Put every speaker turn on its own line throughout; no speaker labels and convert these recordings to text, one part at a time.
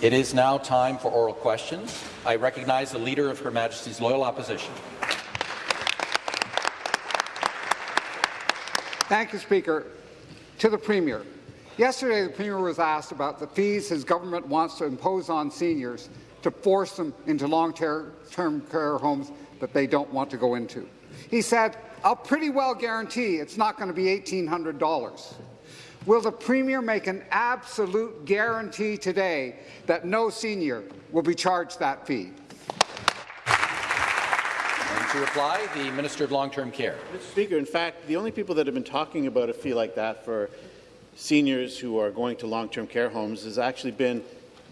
It is now time for oral questions. I recognize the Leader of Her Majesty's Loyal Opposition.
Thank you, Speaker. To the Premier. Yesterday, the Premier was asked about the fees his government wants to impose on seniors to force them into long-term care homes that they don't want to go into. He said, I'll pretty well guarantee it's not going to be $1,800. Will the Premier make an absolute guarantee today that no senior will be charged that fee?
And to reply, the Minister of Long-Term Care.
Mr. Speaker, in fact, the only people that have been talking about a fee like that for seniors who are going to long-term care homes has actually been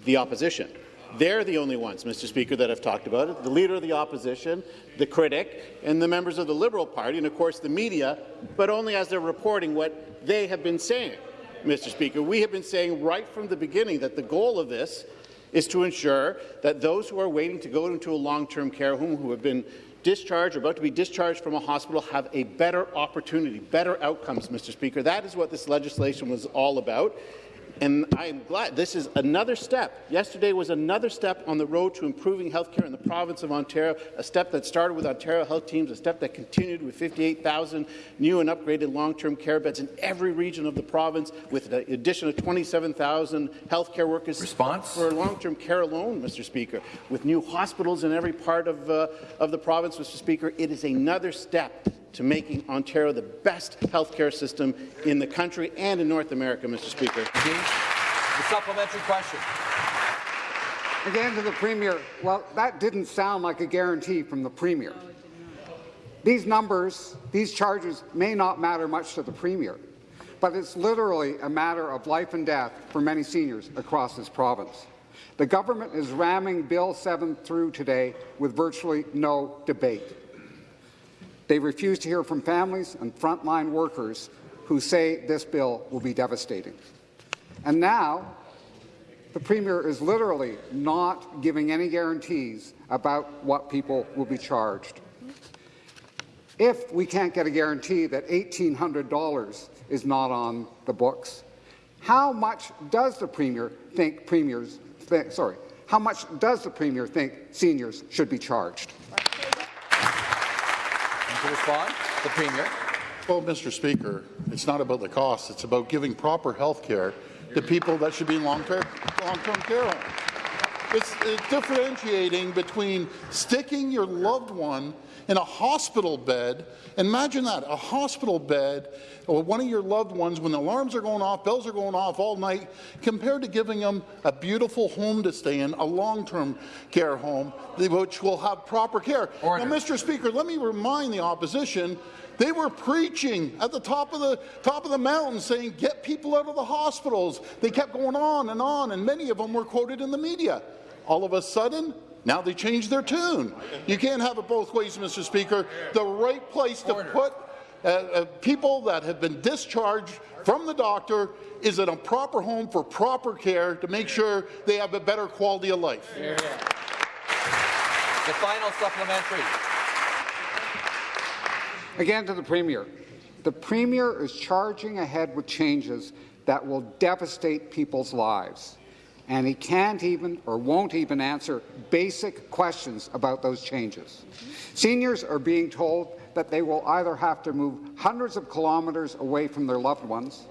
the opposition. They're the only ones, Mr. Speaker, that have talked about it. The Leader of the Opposition, the critic, and the members of the Liberal Party, and of course the media, but only as they're reporting what they have been saying. Mr. Speaker, we have been saying right from the beginning that the goal of this is to ensure that those who are waiting to go into a long-term care home who have been discharged or about to be discharged from a hospital have a better opportunity, better outcomes, Mr. Speaker. That is what this legislation was all about. And I am glad this is another step. Yesterday was another step on the road to improving health care in the province of Ontario, a step that started with Ontario Health Teams, a step that continued with 58,000 new and upgraded long-term care beds in every region of the province, with the addition of 27,000 health care workers
Response?
for long-term care alone, Mr. Speaker, with new hospitals in every part of, uh, of the province, Mr. Speaker. It is another step to making Ontario the best healthcare system in the country and in North America, Mr. Speaker.
The supplementary question.
Again to the Premier. Well, that didn't sound like a guarantee from the Premier. These numbers, these charges may not matter much to the Premier, but it's literally a matter of life and death for many seniors across this province. The government is ramming Bill 7 through today with virtually no debate. They refuse to hear from families and frontline workers who say this bill will be devastating. And now, the Premier is literally not giving any guarantees about what people will be charged. If we can't get a guarantee that $1,800 is not on the books, how much does the Premier think premiers, th sorry, how much does the Premier think seniors should be charged?
To respond, the Premier.
Well, Mr. Speaker, it's not about the cost. It's about giving proper health care to people that should be in long-term long care homes. It's, it's differentiating between sticking your loved one in a hospital bed. Imagine that, a hospital bed or one of your loved ones when the alarms are going off, bells are going off all night, compared to giving them a beautiful home to stay in, a long-term care home, which will have proper care.
Order.
Now, Mr. Speaker, let me remind the opposition they were preaching at the top of the top of the mountain saying, get people out of the hospitals. They kept going on and on, and many of them were quoted in the media. All of a sudden, now they change their tune. You can't have it both ways, Mr. Speaker. The right place to put uh, uh, people that have been discharged from the doctor is in a proper home for proper care to make sure they have a better quality of life.
The final supplementary.
Again to the Premier. The Premier is charging ahead with changes that will devastate people's lives, and he can't even or won't even answer basic questions about those changes. Seniors are being told that they will either have to move hundreds of kilometres away from their loved ones,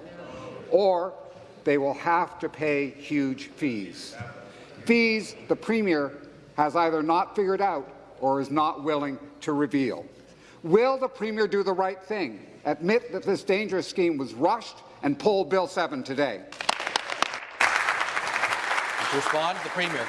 or they will have to pay huge fees. Fees the Premier has either not figured out or is not willing to reveal. Will the Premier do the right thing, admit that this dangerous scheme was rushed, and pull Bill 7 today?
Respond, the Premier.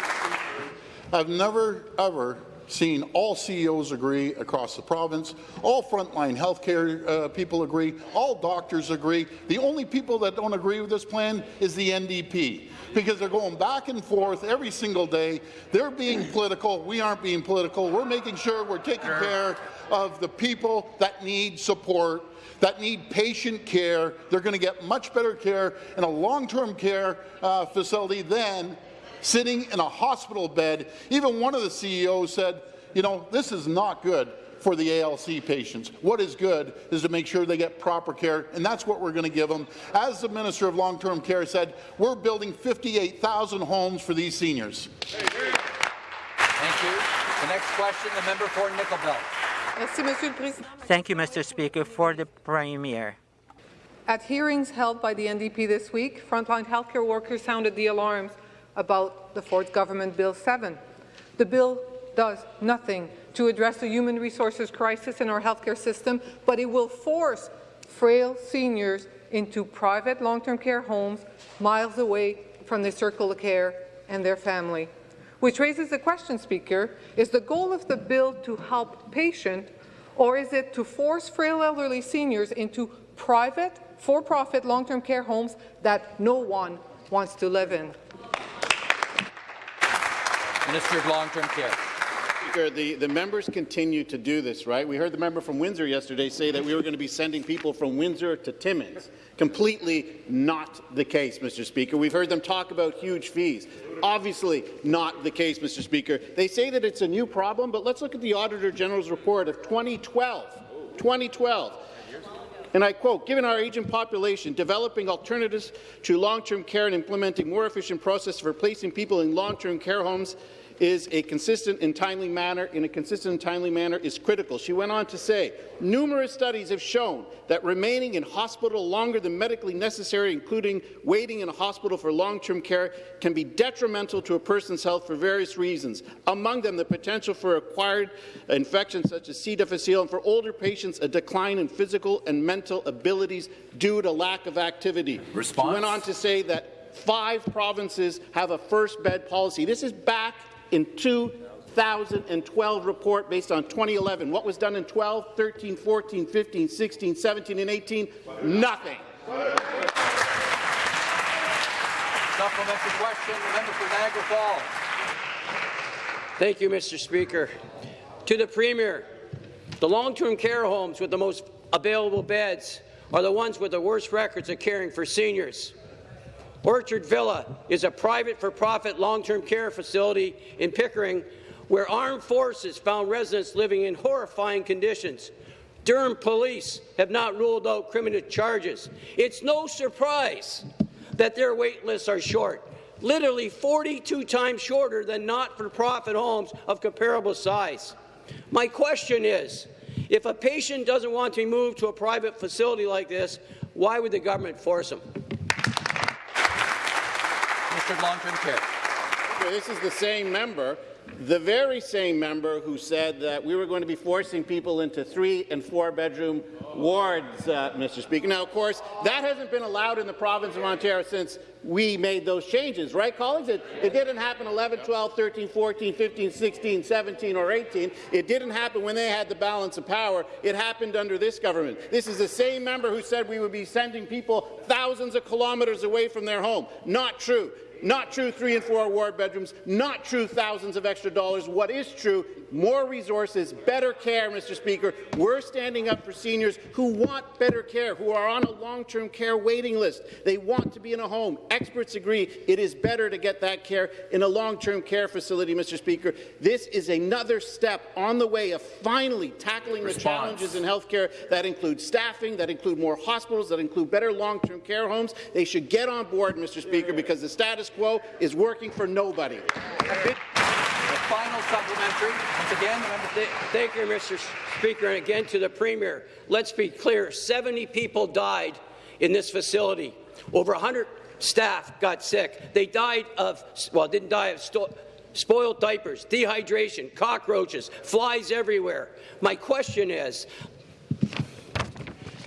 I've never, ever seen all CEOs agree across the province, all frontline healthcare uh, people agree, all doctors agree. The only people that don't agree with this plan is the NDP because they're going back and forth every single day. They're being political. We aren't being political. We're making sure we're taking care of the people that need support that need patient care. They're going to get much better care in a long-term care uh, facility than sitting in a hospital bed. Even one of the CEOs said, you know, this is not good for the ALC patients. What is good is to make sure they get proper care, and that's what we're going to give them. As the Minister of Long-Term Care said, we're building 58,000 homes for these seniors.
Thank you. The next question, the member for Nickel Belt.
Merci, Monsieur le Président.
Thank you, Mr. Speaker. For the Premier.
At hearings held by the NDP this week, frontline healthcare workers sounded the alarms about the Ford Government Bill 7. The bill does nothing to address the human resources crisis in our healthcare system, but it will force frail seniors into private long-term care homes miles away from their circle of care and their family. Which raises the question, Speaker, is the goal of the bill to help patient or is it to force frail elderly seniors into private, for-profit long-term care homes that no one wants to live in?
Minister of Long-Term Care.
The, the members continue to do this, right? We heard the member from Windsor yesterday say that we were going to be sending people from Windsor to Timmins. Completely not the case, Mr. Speaker. We've heard them talk about huge fees. Obviously not the case, Mr. Speaker. They say that it's a new problem, but let's look at the Auditor General's report of 2012. 2012. And I quote, given our aging population, developing alternatives to long-term care and implementing more efficient processes for placing people in long-term care homes is a consistent and timely manner, in a consistent and timely manner is critical. She went on to say, numerous studies have shown that remaining in hospital longer than medically necessary, including waiting in a hospital for long-term care, can be detrimental to a person's health for various reasons, among them the potential for acquired infections such as C. difficile, and for older patients, a decline in physical and mental abilities due to lack of activity.
Response?
She went on to say that five provinces have a first bed policy. This is back in 2012 report based on 2011. What was done in 12, 13, 14, 15, 16, 17, and 18? Nothing.
Supplementary question, the member for Niagara Falls.
Thank you, Mr. Speaker. To the Premier, the long-term care homes with the most available beds are the ones with the worst records of caring for seniors. Orchard Villa is a private for-profit long-term care facility in Pickering where armed forces found residents living in horrifying conditions. Durham police have not ruled out criminal charges. It's no surprise that their wait lists are short, literally 42 times shorter than not-for-profit homes of comparable size. My question is, if a patient doesn't want to be moved to a private facility like this, why would the government force them?
Long-Term Care.
This is the same member, the very same member who said that we were going to be forcing people into three and four bedroom wards, uh, Mr. Speaker. Now, of course, that hasn't been allowed in the province of Ontario since we made those changes, right, colleagues? It, it didn't happen 11, 12, 13, 14, 15, 16, 17, or 18. It didn't happen when they had the balance of power. It happened under this government. This is the same member who said we would be sending people thousands of kilometres away from their home. Not true. Not true three and four ward bedrooms, not true thousands of extra dollars. What is true, more resources, better care, Mr. Speaker. We're standing up for seniors who want better care, who are on a long-term care waiting list. They want to be in a home. Experts agree it is better to get that care in a long-term care facility, Mr. Speaker. This is another step on the way of finally tackling
Response.
the challenges in healthcare that include staffing, that include more hospitals, that include better long-term care homes. They should get on board, Mr. Speaker, because the status quo is working for nobody.
The final supplementary, once again,
thank you, Mr. Speaker, and again to the Premier. Let's be clear, 70 people died in this facility. Over 100 staff got sick. They died of, well, didn't die of spoiled diapers, dehydration, cockroaches, flies everywhere. My question is,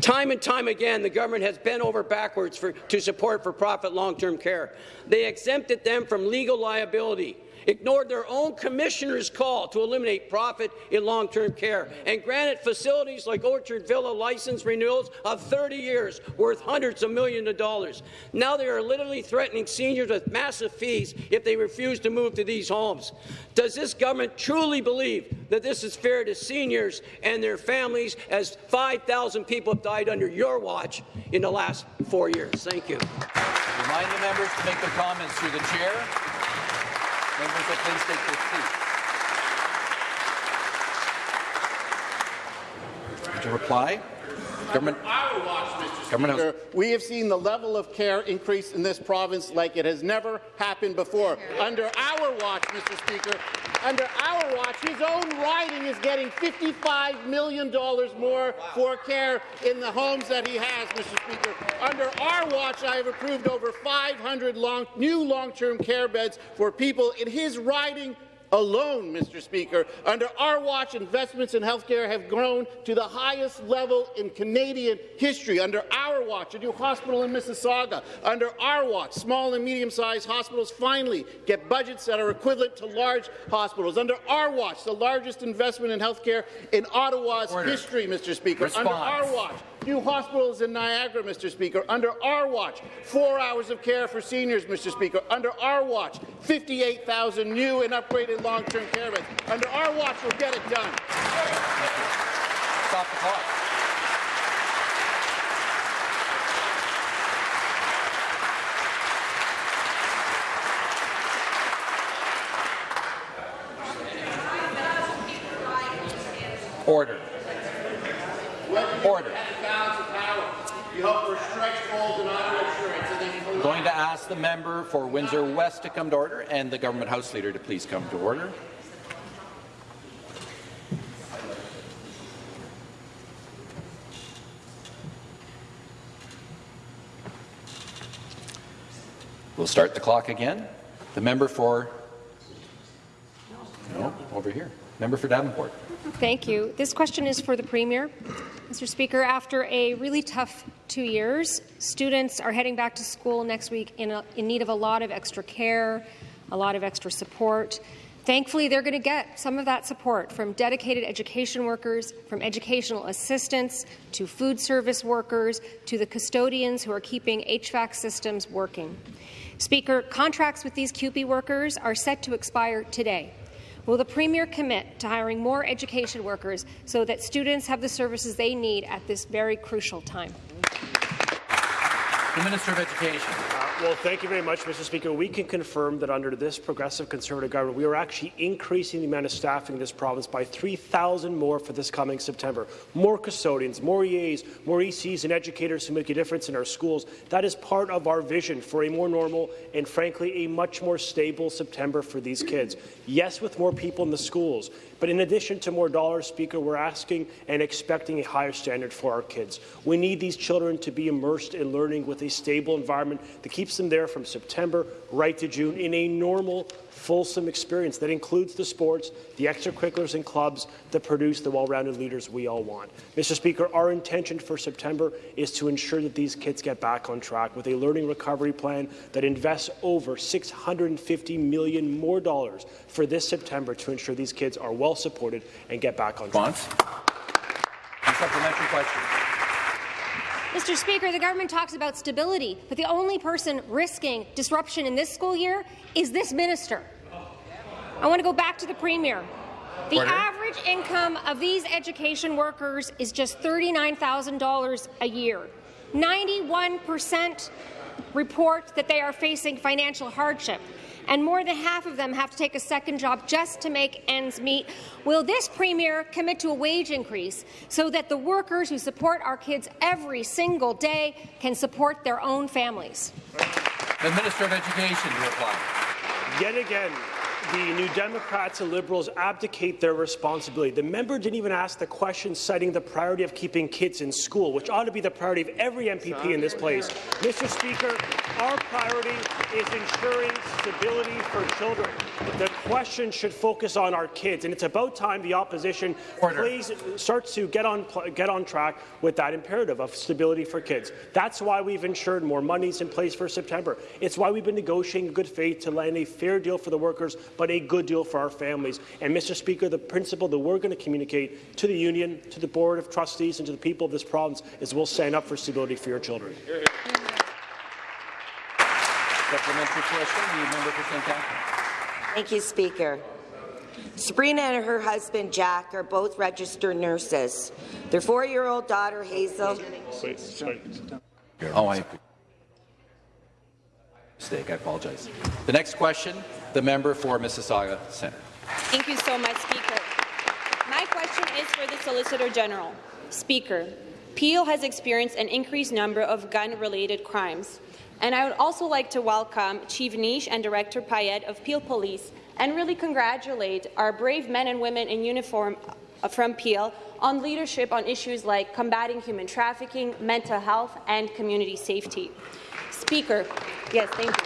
Time and time again, the government has bent over backwards for, to support for-profit long-term care. They exempted them from legal liability, ignored their own commissioner's call to eliminate profit in long-term care, and granted facilities like Orchard Villa license renewals of 30 years worth hundreds of millions of dollars. Now they are literally threatening seniors with massive fees if they refuse to move to these homes. Does this government truly believe that this is fair to seniors and their families as 5,000 people have died under your watch in the last four years? Thank you.
Remind the members to make their comments through the chair. Members of Penn State 15. Would you reply? Government.
Our watch, Mr.
Government
Speaker, we have seen the level of care increase in this province like it has never happened before. Under our watch, Mr. Speaker, under our watch, his own riding is getting $55 million more for care in the homes that he has, Mr. Speaker. Under our watch, I have approved over 500 long, new long-term care beds for people in his riding alone, Mr. Speaker. Under our watch, investments in healthcare have grown to the highest level in Canadian history. Under our watch, a new hospital in Mississauga. Under our watch, small and medium-sized hospitals finally get budgets that are equivalent to large hospitals. Under our watch, the largest investment in healthcare in Ottawa's
Order.
history, Mr. Speaker. Under our watch, new hospitals in Niagara, Mr. Speaker. Under our watch, four hours of care for seniors, Mr. Speaker. Under our watch, 58,000 new and upgraded long-term care beds. Under our watch, we'll get it done.
Stop the clock. Order. Order.
You hope for stretch goals and auto insurance and then
Going to ask the member for Windsor West to come to order and the government house leader to please come to order. We'll start the clock again. The member for no, over here. Member for Davenport.
Thank you. This question is for the Premier. Mr. Speaker, after a really tough two years, students are heading back to school next week in, a, in need of a lot of extra care, a lot of extra support. Thankfully, they're going to get some of that support from dedicated education workers, from educational assistants, to food service workers, to the custodians who are keeping HVAC systems working. Speaker, contracts with these CUPE workers are set to expire today. Will the Premier commit to hiring more education workers so that students have the services they need at this very crucial time?
The Minister of Education.
Well, thank you very much, Mr. Speaker. We can confirm that under this progressive Conservative government, we are actually increasing the amount of staffing in this province by 3,000 more for this coming September. More custodians, more EAs, more ECs and educators who make a difference in our schools. That is part of our vision for a more normal and, frankly, a much more stable September for these kids. Yes, with more people in the schools, but in addition to more dollars, Speaker, we're asking and expecting a higher standard for our kids. We need these children to be immersed in learning with a stable environment that keeps them there from September right to June in a normal, fulsome experience that includes the sports, the extracurriculars and clubs that produce the well-rounded leaders we all want. Mr. Speaker, our intention for September is to ensure that these kids get back on track with a learning recovery plan that invests over 650 million more dollars for this September to ensure these kids are well supported and get back on track.
Supplementary question.
Mr. Speaker, the government talks about stability, but the only person risking disruption in this school year is this minister. I want to go back to the Premier. The
Order.
average income of these education workers is just $39,000 a year. 91% report that they are facing financial hardship, and more than half of them have to take a second job just to make ends meet. Will this Premier commit to a wage increase so that the workers who support our kids every single day can support their own families?
The Minister of Education to reply.
Yet again, the New Democrats and Liberals abdicate their responsibility. The member didn't even ask the question citing the priority of keeping kids in school, which ought to be the priority of every MPP in this place. Mr. Speaker, our priority is ensuring stability for children. The question should focus on our kids, and it's about time the opposition
Order.
please starts to get on get on track with that imperative of stability for kids. That's why we've ensured more monies in place for September. It's why we've been negotiating good faith to land a fair deal for the workers, but a good deal for our families. And Mr. Speaker, the principle that we're going to communicate to the union, to the board of trustees, and to the people of this province is we'll stand up for stability for your children.
Supplementary question. The member for St. Catharines.
Thank you, Speaker. Sabrina and her husband Jack are both registered nurses. Their four-year-old daughter Hazel.
Oh, I mistake. I apologize. The next question, the member for Mississauga Centre.
Thank you so much, Speaker. My question is for the Solicitor General. Speaker, Peel has experienced an increased number of gun-related crimes. And I would also like to welcome Chief Nish and Director Payette of Peel Police and really congratulate our brave men and women in uniform uh, from Peel on leadership on issues like combating human trafficking, mental health, and community safety. Speaker, yes, thank you.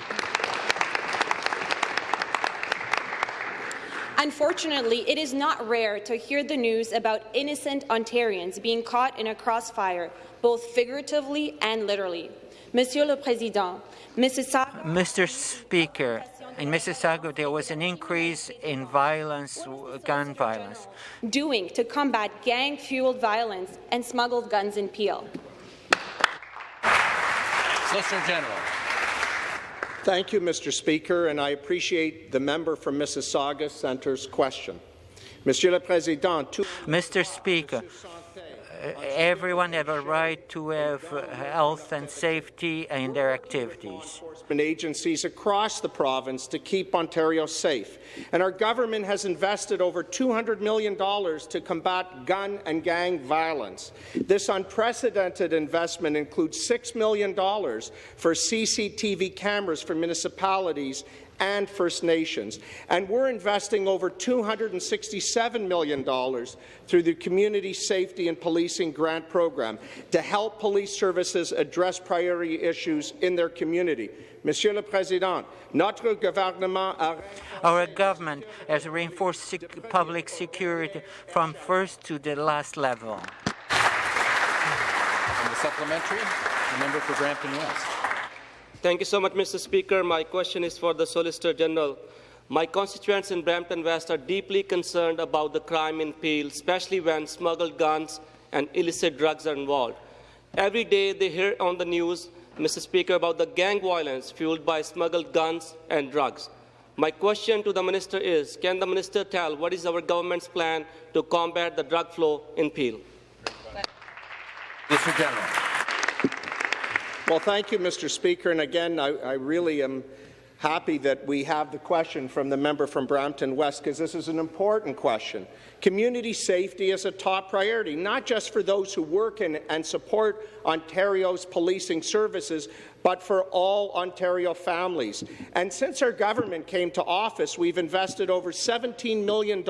Unfortunately, it is not rare to hear the news about innocent Ontarians being caught in a crossfire, both figuratively and literally. Monsieur Président,
Mr. Speaker, in Mississauga, there was an increase in violence, gun violence.
doing to combat gang-fueled violence and smuggled guns in Peel.
Solicitor General.
Thank you, Mr. Speaker, and I appreciate the member from Mississauga Centre's question. Monsieur le Président,
Mr. Speaker, everyone have a right to have health and safety in their activities.
agencies across the province to keep Ontario safe. And our government has invested over $200 million to combat gun and gang violence. This unprecedented investment includes $6 million for CCTV cameras for municipalities and First Nations. And we're investing over $267 million through the Community Safety and Policing Grant Program to help police services address priority issues in their community. Monsieur le Président, notre gouvernement a
Our government has reinforced sec public security from first to the last level.
And the supplementary, the member for Brampton West.
Thank you so much, Mr. Speaker. My question is for the Solicitor General. My constituents in Brampton West are deeply concerned about the crime in Peel, especially when smuggled guns and illicit drugs are involved. Every day they hear on the news, Mr. Speaker, about the gang violence fueled by smuggled guns and drugs. My question to the Minister is, can the Minister tell what is our government's plan to combat the drug flow in Peel?
Mr. General.
Well, thank you, Mr. Speaker. And again, I, I, really am happy that we have the question from the member from Brampton West, because this is an important question. Community safety is a top priority, not just for those who work in and support Ontario's policing services, but for all Ontario families. And since our government came to office, we've invested over $17 million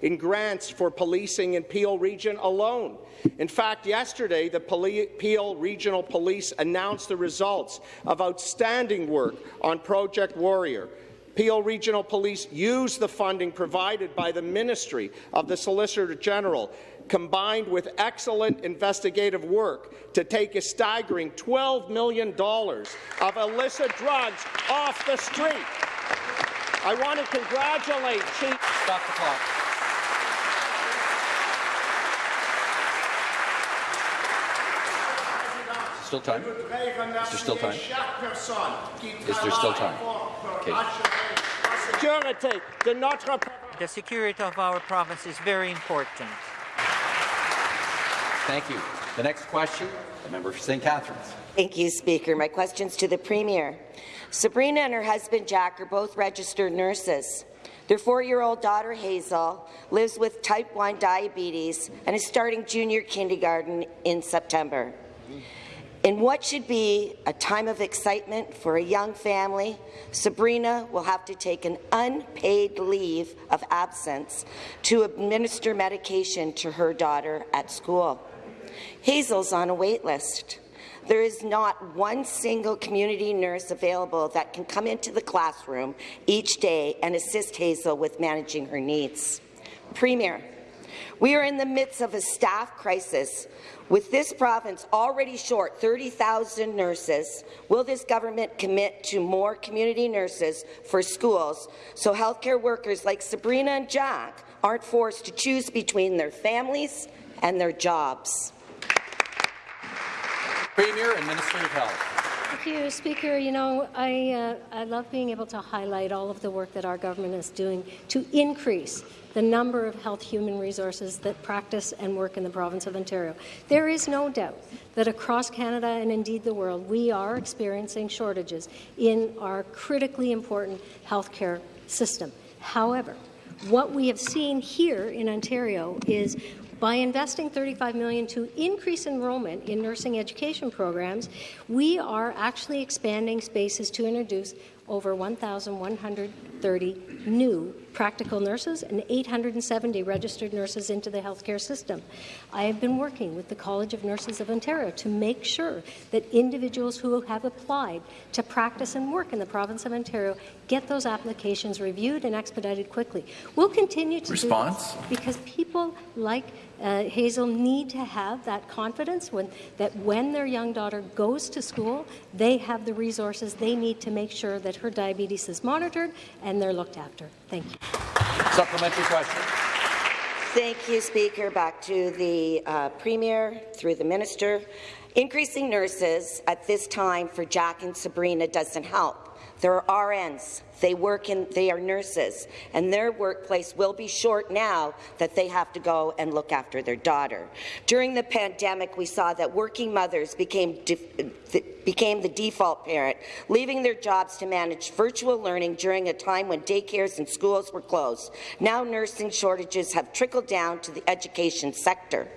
in grants for policing in Peel Region alone. In fact, yesterday, the Peel Regional Police announced the results of outstanding work on Project Warrior. Peel Regional Police used the funding provided by the Ministry of the Solicitor General combined with excellent investigative work to take a staggering $12 million of illicit drugs off the street. I want to congratulate Chief...
Stop the clock. Still time? Is there still time? Is there still time? Okay.
Security de notre
The security of our province is very important.
Thank you. The next question, the member for St. Catharines.
Thank you, Speaker. My question's to the Premier. Sabrina and her husband Jack are both registered nurses. Their four-year-old daughter Hazel lives with type 1 diabetes and is starting junior kindergarten in September. In what should be a time of excitement for a young family, Sabrina will have to take an unpaid leave of absence to administer medication to her daughter at school. Hazel's on a wait list. There is not one single community nurse available that can come into the classroom each day and assist Hazel with managing her needs. Premier, we are in the midst of a staff crisis. With this province already short 30,000 nurses, will this government commit to more community nurses for schools so healthcare workers like Sabrina and Jack aren't forced to choose between their families and their jobs?
Premier and Minister of Health.
Thank you, Speaker. You know, I, uh, I love being able to highlight all of the work that our government is doing to increase the number of health human resources that practice and work in the province of Ontario. There is no doubt that across Canada and indeed the world, we are experiencing shortages in our critically important healthcare system. However, what we have seen here in Ontario is By investing 35 million to increase enrollment in nursing education programs, we are actually expanding spaces to introduce over 1,130 new practical nurses and 870 registered nurses into the healthcare system. I have been working with the College of Nurses of Ontario to make sure that individuals who have applied to practice and work in the province of Ontario get those applications reviewed and expedited quickly. We'll continue to
Response?
do this because people like uh, Hazel need to have that confidence when, that when their young daughter goes to school, they have the resources they need to make sure that her diabetes is monitored and they're looked after. Thank you.
Supplementary question.
Thank you, Speaker. Back to the uh, Premier, through the Minister. Increasing nurses at this time for Jack and Sabrina doesn't help. There are RNs. They work in, they are nurses, and their workplace will be short now that they have to go and look after their daughter. During the pandemic, we saw that working mothers became, became the default parent, leaving their jobs to manage virtual learning during a time when daycares and schools were closed. Now nursing shortages have trickled down to the education sector.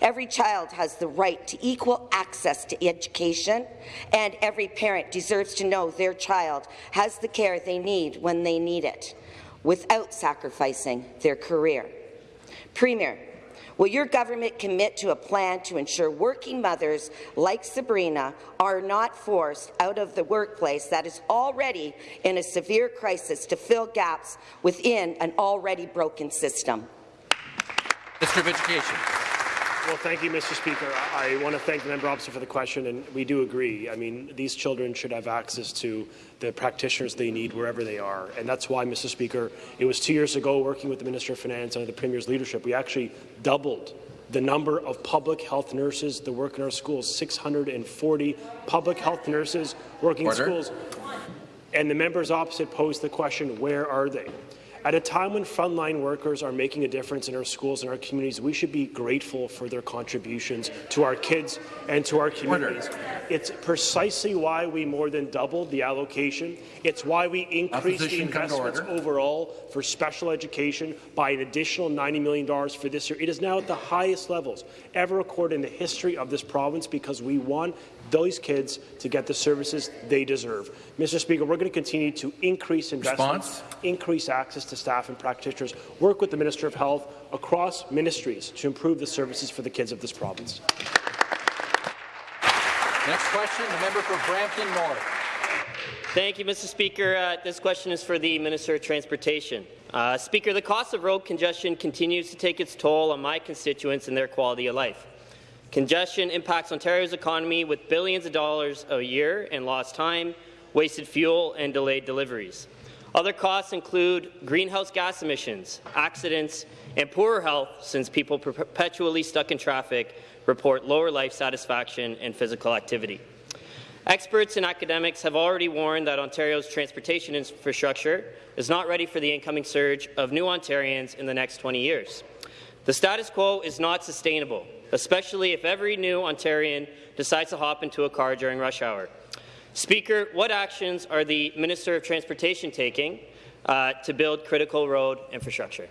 Every child has the right to equal access to education, and every parent deserves to know their child has the care they need when they need it, without sacrificing their career. Premier, Will your government commit to a plan to ensure working mothers like Sabrina are not forced out of the workplace that is already in a severe crisis to fill gaps within an already broken system?
Minister of Education.
Well, thank you, Mr. Speaker. I want to thank the member opposite for the question, and we do agree. I mean, these children should have access to the practitioners they need wherever they are, and that's why, Mr. Speaker, it was two years ago, working with the Minister of Finance under the Premier's leadership, we actually doubled the number of public health nurses that work in our schools, 640 public health nurses working
Order.
in schools. And the members opposite posed the question, where are they? At a time when frontline workers are making a difference in our schools and our communities, we should be grateful for their contributions to our kids and to our communities. It's precisely why we more than doubled the allocation. It's why we increased
Opposition
the investments overall for special education by an additional $90 million for this year. It is now at the highest levels ever recorded in the history of this province because we want those kids to get the services they deserve. Mr. Speaker, we're going to continue to increase investments,
Response?
increase access to staff and practitioners, work with the Minister of Health across ministries to improve the services for the kids of this province.
Next question, the member for Brampton North.
Thank you, Mr. Speaker. Uh, this question is for the Minister of Transportation. Uh, Speaker, the cost of road congestion continues to take its toll on my constituents and their quality of life. Congestion impacts Ontario's economy with billions of dollars a year in lost time, wasted fuel, and delayed deliveries. Other costs include greenhouse gas emissions, accidents, and poorer health since people perpetually stuck in traffic report lower life satisfaction and physical activity. Experts and academics have already warned that Ontario's transportation infrastructure is not ready for the incoming surge of new Ontarians in the next 20 years. The status quo is not sustainable, especially if every new Ontarian decides to hop into a car during rush hour. Speaker, what actions are the Minister of Transportation taking uh, to build critical road infrastructure?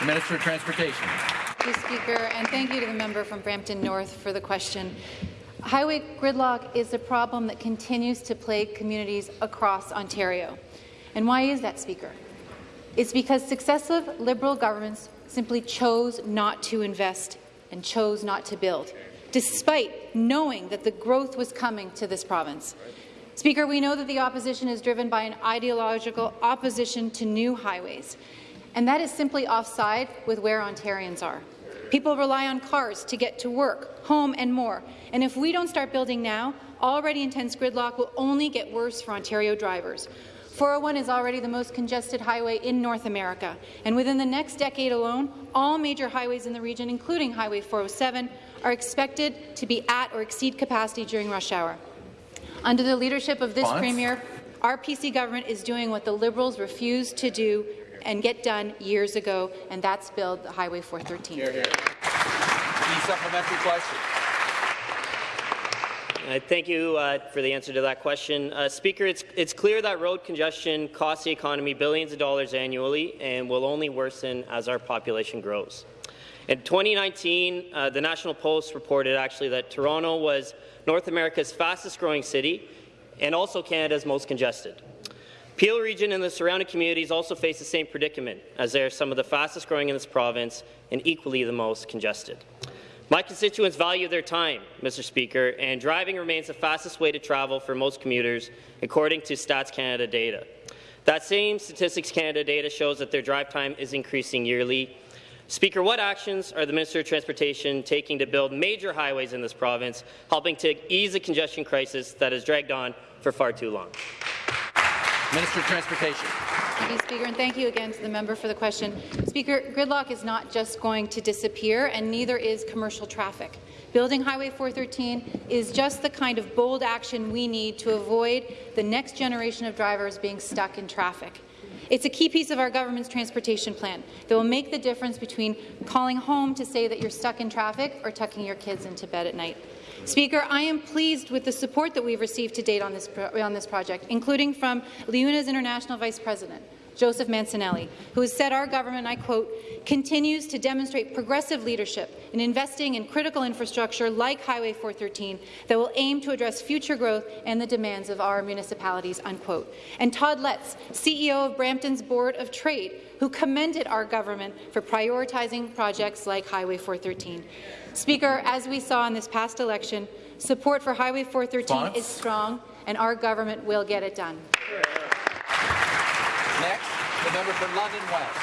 The Minister of Transportation.
Thank you, Speaker, and thank you to the member from Brampton North for the question. Highway gridlock is a problem that continues to plague communities across Ontario. And why is that, Speaker? It's because successive Liberal governments simply chose not to invest and chose not to build, despite knowing that the growth was coming to this province. Speaker, we know that the opposition is driven by an ideological opposition to new highways, and that is simply offside with where Ontarians are. People rely on cars to get to work, home, and more. And if we don't start building now, already intense gridlock will only get worse for Ontario drivers. 401 is already the most congested highway in North America, and within the next decade alone, all major highways in the region, including Highway 407, are expected to be at or exceed capacity during rush hour. Under the leadership of this
Response?
Premier, our PC government is doing what the Liberals refused to do and get done years ago, and that's build the Highway 413.
The supplementary question.
Uh, thank you uh, for the answer to that question. Uh, Speaker, it's, it's clear that road congestion costs the economy billions of dollars annually and will only worsen as our population grows. In 2019, uh, the National Post reported actually that Toronto was North America's fastest growing city and also Canada's most congested. Peel region and the surrounding communities also face the same predicament, as they are some of the fastest growing in this province and equally the most congested. My constituents value their time, Mr. Speaker, and driving remains the fastest way to travel for most commuters, according to Stats Canada data. That same Statistics Canada data shows that their drive time is increasing yearly. Speaker, what actions are the Minister of Transportation taking to build major highways in this province, helping to ease the congestion crisis that has dragged on for far too long?
Minister of Transportation.
Thank you, Speaker, and thank you again to the member for the question. Speaker, gridlock is not just going to disappear, and neither is commercial traffic. Building Highway 413 is just the kind of bold action we need to avoid the next generation of drivers being stuck in traffic. It's a key piece of our government's transportation plan that will make the difference between calling home to say that you're stuck in traffic or tucking your kids into bed at night. Speaker, I am pleased with the support that we've received to date on this, on this project, including from LiUNA's International Vice President, Joseph Mancinelli, who has said our government, I quote, continues to demonstrate progressive leadership in investing in critical infrastructure like Highway 413 that will aim to address future growth and the demands of our municipalities, unquote. And Todd Letts, CEO of Brampton's Board of Trade, who commended our government for prioritizing projects like Highway 413. Speaker, as we saw in this past election, support for Highway 413 Response? is strong, and our government will get it done.
Next, the member for London West.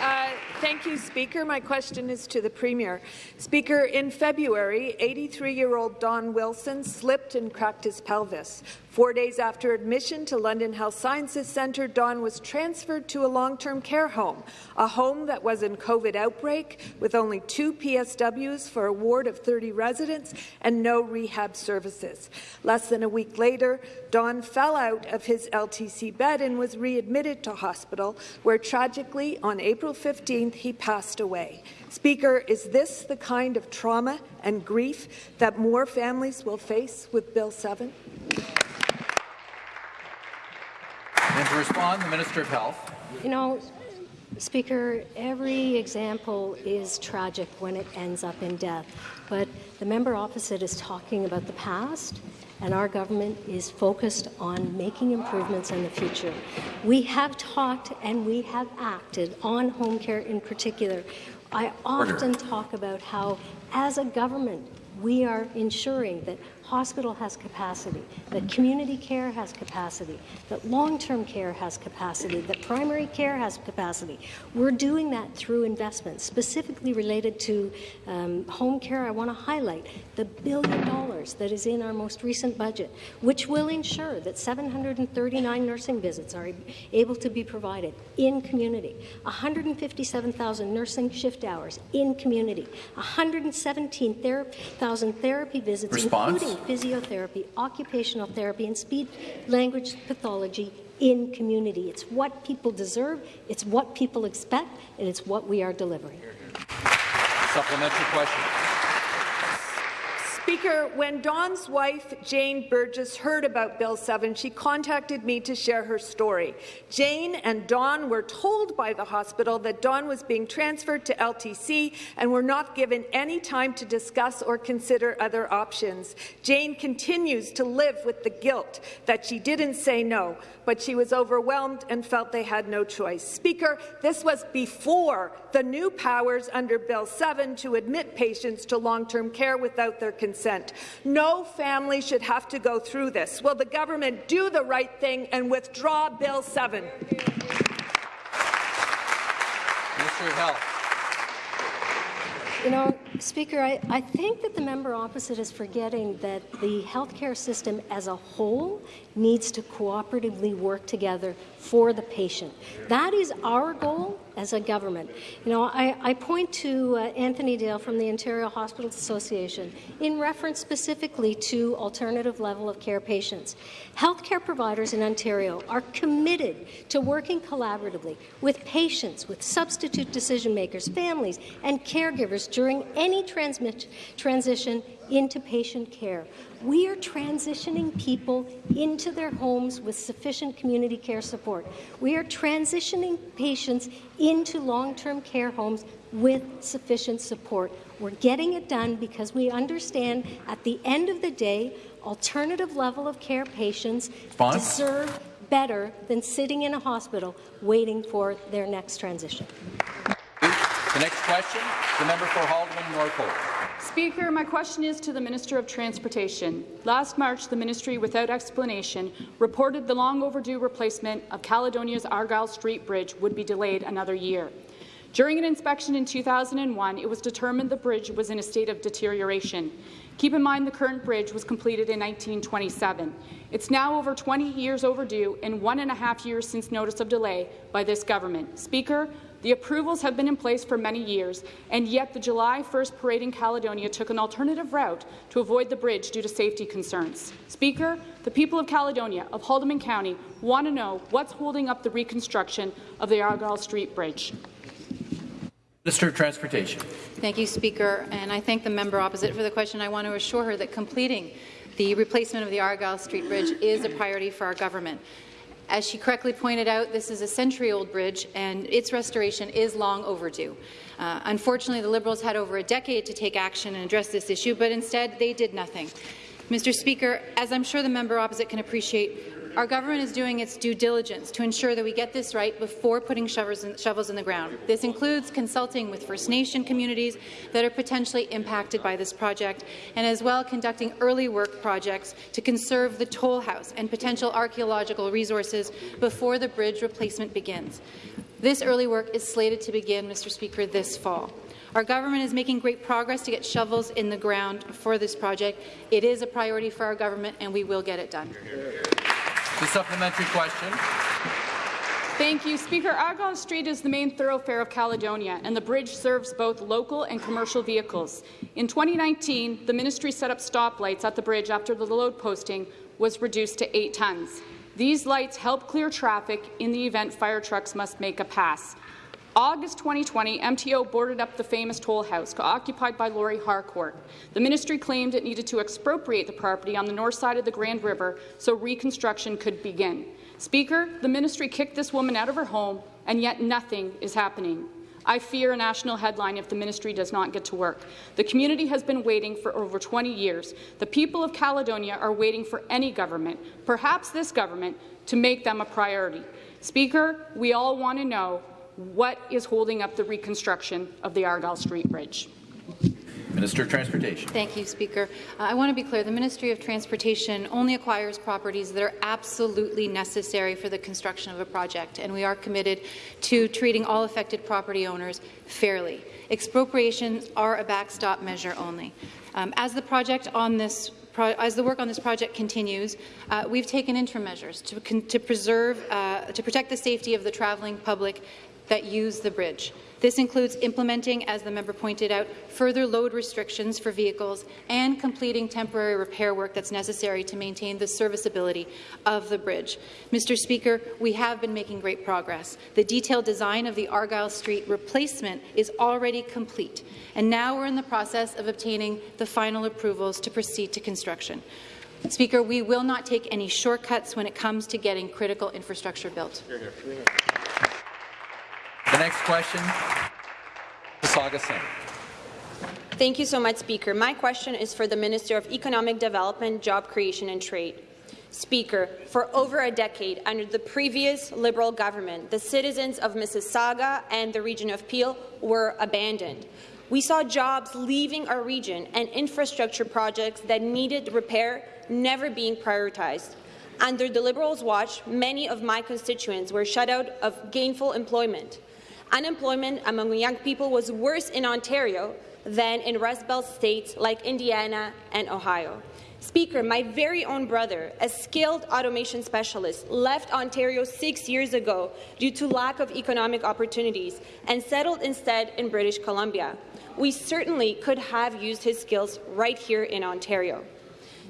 Uh, thank you, Speaker. My question is to the Premier. Speaker, in February, 83-year-old Don Wilson slipped and cracked his pelvis. Four days after admission to London Health Sciences Centre, Don was transferred to a long-term care home, a home that was in COVID outbreak with only two PSWs for a ward of 30 residents and no rehab services. Less than a week later, Don fell out of his LTC bed and was readmitted to hospital, where tragically on April 15th he passed away. Speaker, is this the kind of trauma and grief that more families will face with Bill 7?
And to respond, the Minister of Health.
You know, Speaker, every example is tragic when it ends up in death. But the member opposite is talking about the past, and our government is focused on making improvements in the future. We have talked and we have acted on home care in particular. I often Order. talk about how, as a government, we are ensuring that hospital has capacity, that community care has capacity, that long-term care has capacity, that primary care has capacity. We're doing that through investments, specifically related to um, home care. I want to highlight the billion dollars that is in our most recent budget, which will ensure that 739 nursing visits are able to be provided in community, 157,000 nursing shift hours in community, 117,000 therapy visits,
Response?
including physiotherapy, occupational therapy, and speech language pathology in community. It's what people deserve, it's what people expect, and it's what we are delivering.
Supplementary question.
Speaker, when Don's wife, Jane Burgess, heard about Bill 7, she contacted me to share her story. Jane and Don were told by the hospital that Don was being transferred to LTC and were not given any time to discuss or consider other options. Jane continues to live with the guilt that she didn't say no, but she was overwhelmed and felt they had no choice. Speaker, this was before the new powers under Bill 7 to admit patients to long-term care without their consent consent. No family should have to go through this. Will the government do the right thing and withdraw Bill 7?
Minister of Health.
You know, Speaker, I, I, think that the member opposite is forgetting that the healthcare system as a whole needs to cooperatively work together for the patient. That is our goal as a government. You know, I, I point to uh, Anthony Dale from the Ontario Hospitals Association in reference specifically to alternative level of care patients. Healthcare providers in Ontario are committed to working collaboratively with patients, with substitute decision makers, families, and caregivers during any transition into patient care. We are transitioning people into their homes with sufficient community care support. We are transitioning patients into long-term care homes with sufficient support. We're getting it done because we understand at the end of the day, alternative level of care patients deserve better than sitting in a hospital waiting for their next transition.
The next question, the member for Haldimand Norfolk.
Speaker, my question is to the Minister of Transportation. Last March, the ministry, without explanation, reported the long overdue replacement of Caledonia's Argyle Street Bridge would be delayed another year. During an inspection in 2001, it was determined the bridge was in a state of deterioration. Keep in mind the current bridge was completed in 1927. It's now over 20 years overdue and one and a half years since notice of delay by this government. Speaker, the approvals have been in place for many years, and yet the July 1st parade in Caledonia took an alternative route to avoid the bridge due to safety concerns. Speaker, the people of Caledonia, of Haldimand County, want to know what's holding up the reconstruction of the Argyle Street Bridge.
Minister of Transportation.
Thank you, Speaker, and I thank the member opposite for the question. I want to assure her that completing the replacement of the Argyle Street Bridge is a priority for our government. As she correctly pointed out, this is a century-old bridge, and its restoration is long overdue. Uh, unfortunately, the Liberals had over a decade to take action and address this issue, but instead they did nothing. Mr. Speaker, as I'm sure the member opposite can appreciate, our government is doing its due diligence to ensure that we get this right before putting shovels in, shovels in the ground. This includes consulting with First Nation communities that are potentially impacted by this project, and as well conducting early work projects to conserve the toll house and potential archaeological resources before the bridge replacement begins. This early work is slated to begin, Mr. Speaker, this fall. Our government is making great progress to get shovels in the ground for this project. It is a priority for our government, and we will get it done.
The supplementary question.
Thank you. Speaker, Argyle Street is the main thoroughfare of Caledonia, and the bridge serves both local and commercial vehicles. In 2019, the ministry set up stoplights at the bridge after the load posting was reduced to 8 tons. These lights help clear traffic in the event fire trucks must make a pass. August 2020, MTO boarded up the famous toll house, occupied by Laurie Harcourt. The ministry claimed it needed to expropriate the property on the north side of the Grand River so reconstruction could begin. Speaker, the ministry kicked this woman out of her home, and yet nothing is happening. I fear a national headline if the ministry does not get to work. The community has been waiting for over 20 years. The people of Caledonia are waiting for any government, perhaps this government, to make them a priority. Speaker, we all want to know what is holding up the reconstruction of the Argyle Street Bridge?
Minister of Transportation.
Thank you, Speaker. Uh, I want to be clear. The Ministry of Transportation only acquires properties that are absolutely necessary for the construction of a project, and we are committed to treating all affected property owners fairly. Expropriations are a backstop measure only. Um, as the project on this as the work on this project continues, uh, we've taken interim measures to, to preserve, uh, to protect the safety of the travelling public that use the bridge. This includes implementing, as the member pointed out, further load restrictions for vehicles and completing temporary repair work that's necessary to maintain the serviceability of the bridge. Mr. Speaker, we have been making great progress. The detailed design of the Argyle Street replacement is already complete, and now we're in the process of obtaining the final approvals to proceed to construction. Speaker, we will not take any shortcuts when it comes to getting critical infrastructure built. Here, here.
The next question, Saga Singh.
Thank you so much, Speaker. My question is for the Minister of Economic Development, Job Creation and Trade. Speaker, for over a decade, under the previous Liberal government, the citizens of Mississauga and the region of Peel were abandoned. We saw jobs leaving our region and infrastructure projects that needed repair never being prioritized. Under the Liberals' watch, many of my constituents were shut out of gainful employment. Unemployment among young people was worse in Ontario than in Rust Belt states like Indiana and Ohio. Speaker, my very own brother, a skilled automation specialist, left Ontario six years ago due to lack of economic opportunities and settled instead in British Columbia. We certainly could have used his skills right here in Ontario.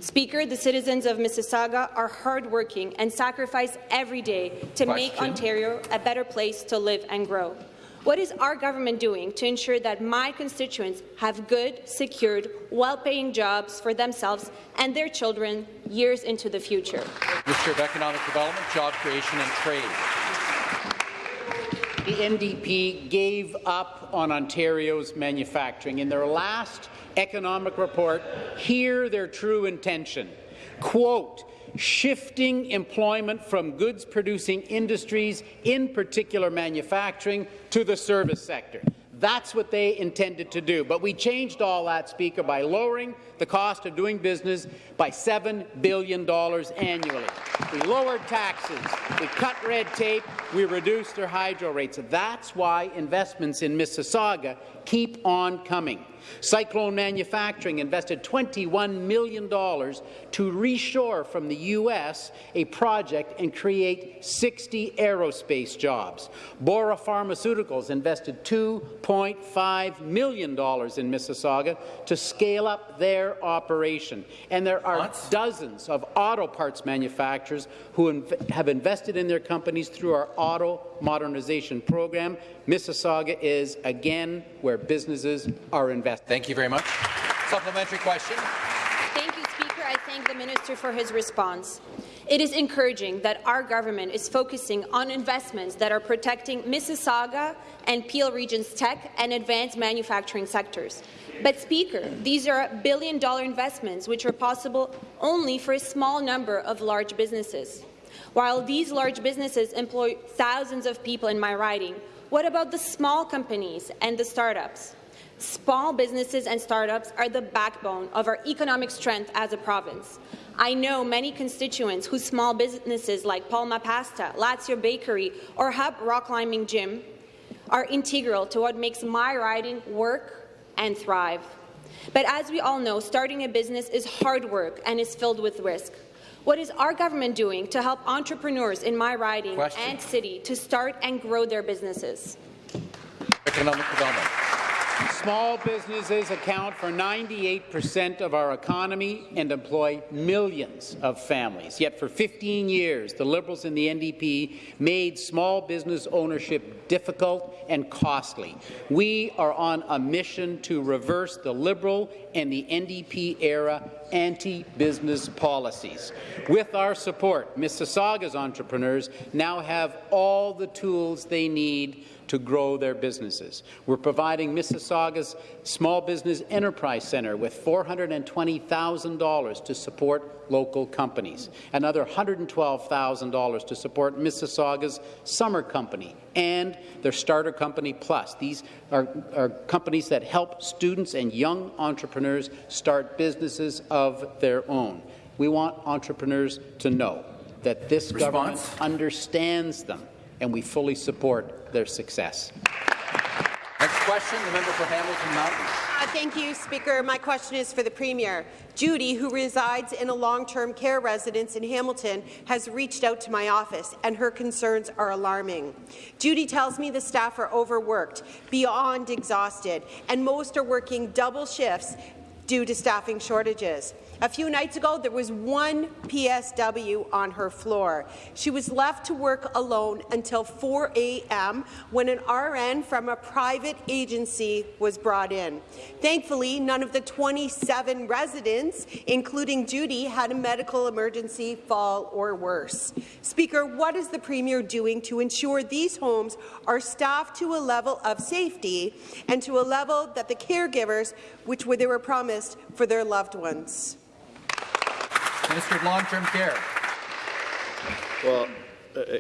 Speaker, the citizens of Mississauga are hardworking and sacrifice every day to Question. make Ontario a better place to live and grow. What is our government doing to ensure that my constituents have good, secured, well-paying jobs for themselves and their children years into the future?
Minister of Economic Development, Job Creation and Trade.
the NDP gave up on Ontario's manufacturing. In their last economic report, hear their true intention. Quote, shifting employment from goods-producing industries, in particular manufacturing, to the service sector. That's what they intended to do. But we changed all that, Speaker, by lowering the cost of doing business by $7 billion annually. We lowered taxes, we cut red tape, we reduced their hydro rates. That's why investments in Mississauga keep on coming. Cyclone Manufacturing invested $21 million to reshore from the U.S. a project and create 60 aerospace jobs. Bora Pharmaceuticals invested $2.5 million in Mississauga to scale up their operation. And there are dozens of auto parts manufacturers who inv have invested in their companies through our auto modernization program. Mississauga is, again, where businesses are investing.
Thank you very much. Supplementary question.
Thank you, Speaker. I thank the minister for his response. It is encouraging that our government is focusing on investments that are protecting Mississauga and Peel Region's tech and advanced manufacturing sectors. But, Speaker, these are billion-dollar investments which are possible only for a small number of large businesses. While these large businesses employ thousands of people in my riding, what about the small companies and the startups? Small businesses and startups are the backbone of our economic strength as a province. I know many constituents whose small businesses like Palma Pasta, Lazio Bakery, or Hub Rock Climbing Gym are integral to what makes my riding work and thrive. But as we all know, starting a business is hard work and is filled with risk. What is our government doing to help entrepreneurs in my riding Question. and city to start and grow their businesses?
Economic development.
Small businesses account for 98 percent of our economy and employ millions of families. Yet for 15 years, the Liberals and the NDP made small business ownership difficult and costly. We are on a mission to reverse the Liberal and the NDP-era anti-business policies. With our support, Mississauga's entrepreneurs now have all the tools they need to grow their businesses. We're providing Mississauga's Small Business Enterprise Centre with $420,000 to support local companies, another $112,000 to support Mississauga's Summer Company and their Starter Company Plus. These are, are companies that help students and young entrepreneurs start businesses of their own. We want entrepreneurs to know that this Response? government understands them and we fully support their success.
Next question, the member for Hamilton Mountain.
Uh, thank you, Speaker. My question is for the Premier. Judy, who resides in a long-term care residence in Hamilton, has reached out to my office, and her concerns are alarming. Judy tells me the staff are overworked, beyond exhausted, and most are working double shifts due to staffing shortages. A few nights ago, there was one PSW on her floor. She was left to work alone until 4 a.m. when an RN from a private agency was brought in. Thankfully, none of the 27 residents, including Judy, had a medical emergency, fall, or worse. Speaker, what is the Premier doing to ensure these homes are staffed to a level of safety and to a level that the caregivers, which they were promised for their loved ones?
Minister of Long-Term Care.
Well,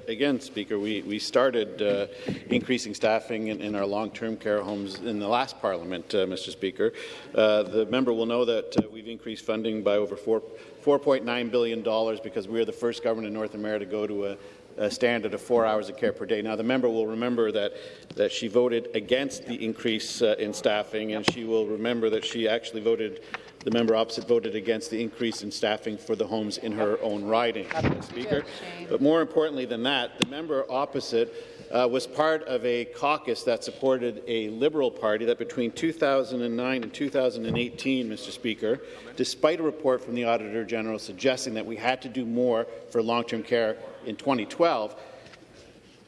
again, Speaker, we, we started uh, increasing staffing in, in our long-term care homes in the last Parliament, uh, Mr. Speaker. Uh, the member will know that uh, we've increased funding by over four, $4.9 billion because we are the first government in North America to go to a, a standard of four hours of care per day. Now, the member will remember that, that she voted against the increase uh, in staffing, and she will remember that she actually voted the member opposite voted against the increase in staffing for the homes in her own riding, Speaker. But more importantly than that, the member opposite uh, was part of a caucus that supported a Liberal Party that between 2009 and 2018, Mr. Speaker, despite a report from the Auditor General suggesting that we had to do more for long-term care in 2012,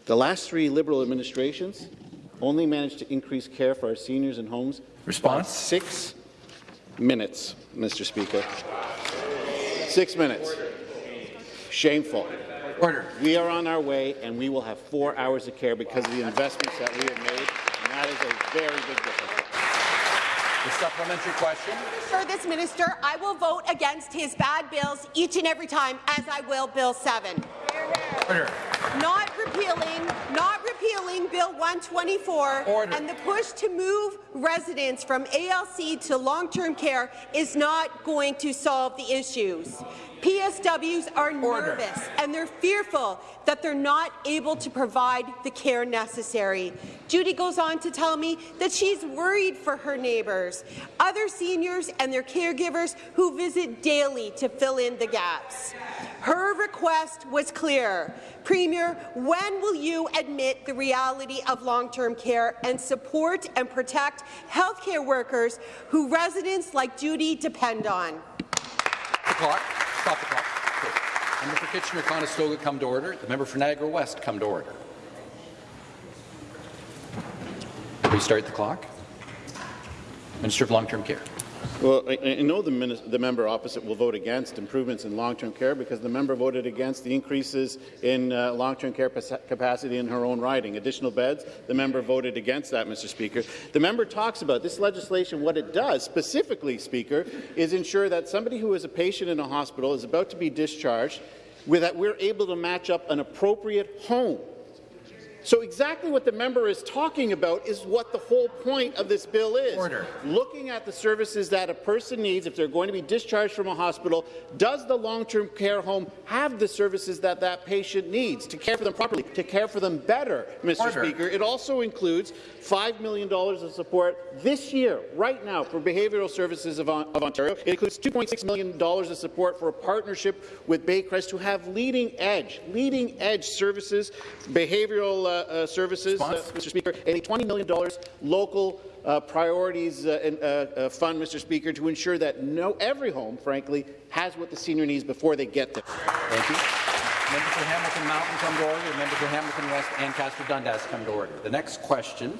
the last three Liberal administrations only managed to increase care for our seniors in homes
Response?
six minutes, Mr. Speaker. Six minutes. Shameful. Order. We are on our way, and we will have four hours of care because of the investments that we have made, and that is a very big difference.
The supplementary question.
Sure, this minister, I will vote against his bad bills each and every time, as I will Bill 7.
Order.
Not repealing Bill 124,
Order.
and the push to move residents from ALC to long-term care is not going to solve the issues. PSWs are
Order.
nervous and they're fearful that they're not able to provide the care necessary. Judy goes on to tell me that she's worried for her neighbours, other seniors and their caregivers who visit daily to fill in the gaps. Her request was clear. Premier, when will you admit the reality of long-term care and support and protect healthcare workers who residents like Judy depend on?
The clock. Stop the clock. Member for Kitchener-Conestoga come to order. The member for Niagara West come to order. Restart the clock. Minister of Long-Term Care.
Well, I, I know the, the member opposite will vote against improvements in long-term care because the member voted against the increases in uh, long-term care capacity in her own riding. Additional beds, the member voted against that, Mr. Speaker. The member talks about this legislation, what it does specifically, Speaker, is ensure that somebody who is a patient in a hospital is about to be discharged, with that we're able to match up an appropriate home so exactly what the member is talking about is what the whole point of this bill is.
Order.
Looking at the services that a person needs if they're going to be discharged from a hospital, does the long-term care home have the services that that patient needs to care for them properly, to care for them better, Mr.
Order.
Speaker? It also includes $5 million of support this year, right now, for behavioural services of, of Ontario. It includes $2.6 million of support for a partnership with Baycrest to have leading-edge, leading-edge services, behavioural uh, uh, services, uh, Mr. Speaker, and a $20 million local uh, priorities uh, and, uh, uh, fund, Mr. Speaker, to ensure that no every home, frankly, has what the senior needs before they get there.
Thank you. Member for Hamilton Mountain come to order. The member for Hamilton West Ancaster Dundas come to order. The next question,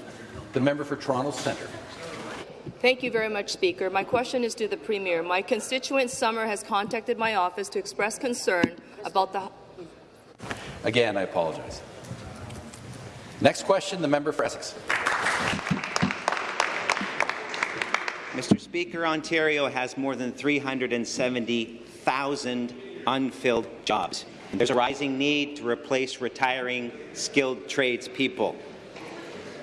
the member for Toronto Centre.
Thank you very much, Speaker. My question is to the Premier. My constituent Summer has contacted my office to express concern about the
Again, I apologize. Next question, the member for Essex.
Mr. Speaker, Ontario has more than 370,000 unfilled jobs. There's a rising need to replace retiring skilled tradespeople.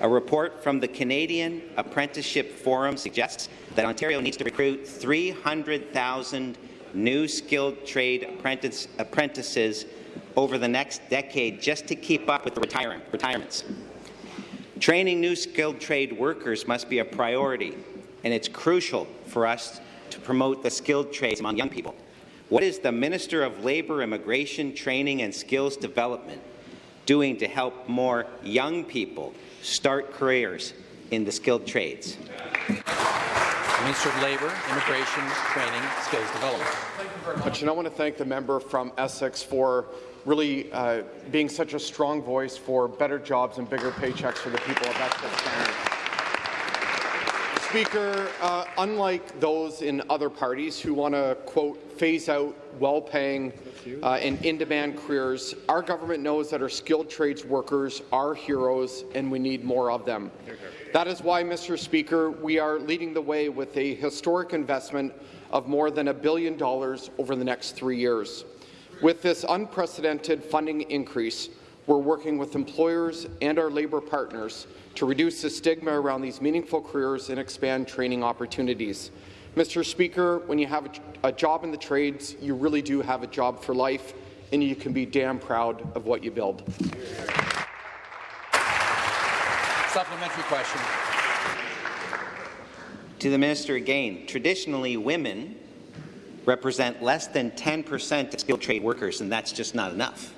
A report from the Canadian Apprenticeship Forum suggests that Ontario needs to recruit 300,000 new skilled trade apprentice, apprentices over the next decade just to keep up with the retire retirements. Training new skilled trade workers must be a priority, and it's crucial for us to promote the skilled trades among young people. What is the Minister of Labour, Immigration, Training and Skills Development doing to help more young people start careers in the skilled trades?
Minister of Labour, Immigration, Training, Skills Development.
Thank you very much. And I want to thank the member from Essex for really uh, being such a strong voice for better jobs and bigger paychecks for the people of Essex County. Speaker, uh, unlike those in other parties who want to, quote, phase out well-paying uh, and in-demand careers, our government knows that our skilled trades workers are heroes and we need more of them. That is why, Mr. Speaker, we are leading the way with a historic investment of more than a billion dollars over the next three years. With this unprecedented funding increase, we're working with employers and our labour partners to reduce the stigma around these meaningful careers and expand training opportunities. Mr. Speaker, when you have a, a job in the trades, you really do have a job for life, and you can be damn proud of what you build.
Supplementary question.
To the minister again, traditionally women represent less than 10% of skilled trade workers, and that's just not enough.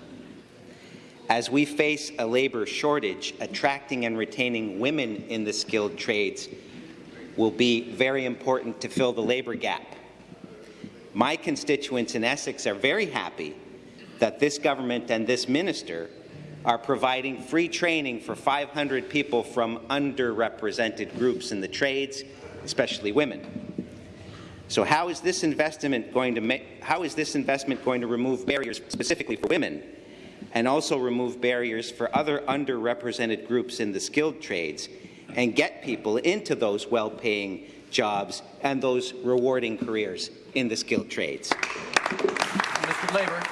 As we face a labour shortage, attracting and retaining women in the skilled trades will be very important to fill the labour gap. My constituents in Essex are very happy that this government and this minister are providing free training for 500 people from underrepresented groups in the trades, especially women. So how is this investment going to make, how is this investment going to remove barriers specifically for women and also remove barriers for other underrepresented groups in the skilled trades and get people into those well-paying jobs and those rewarding careers in the skilled trades?
Mr. Labour.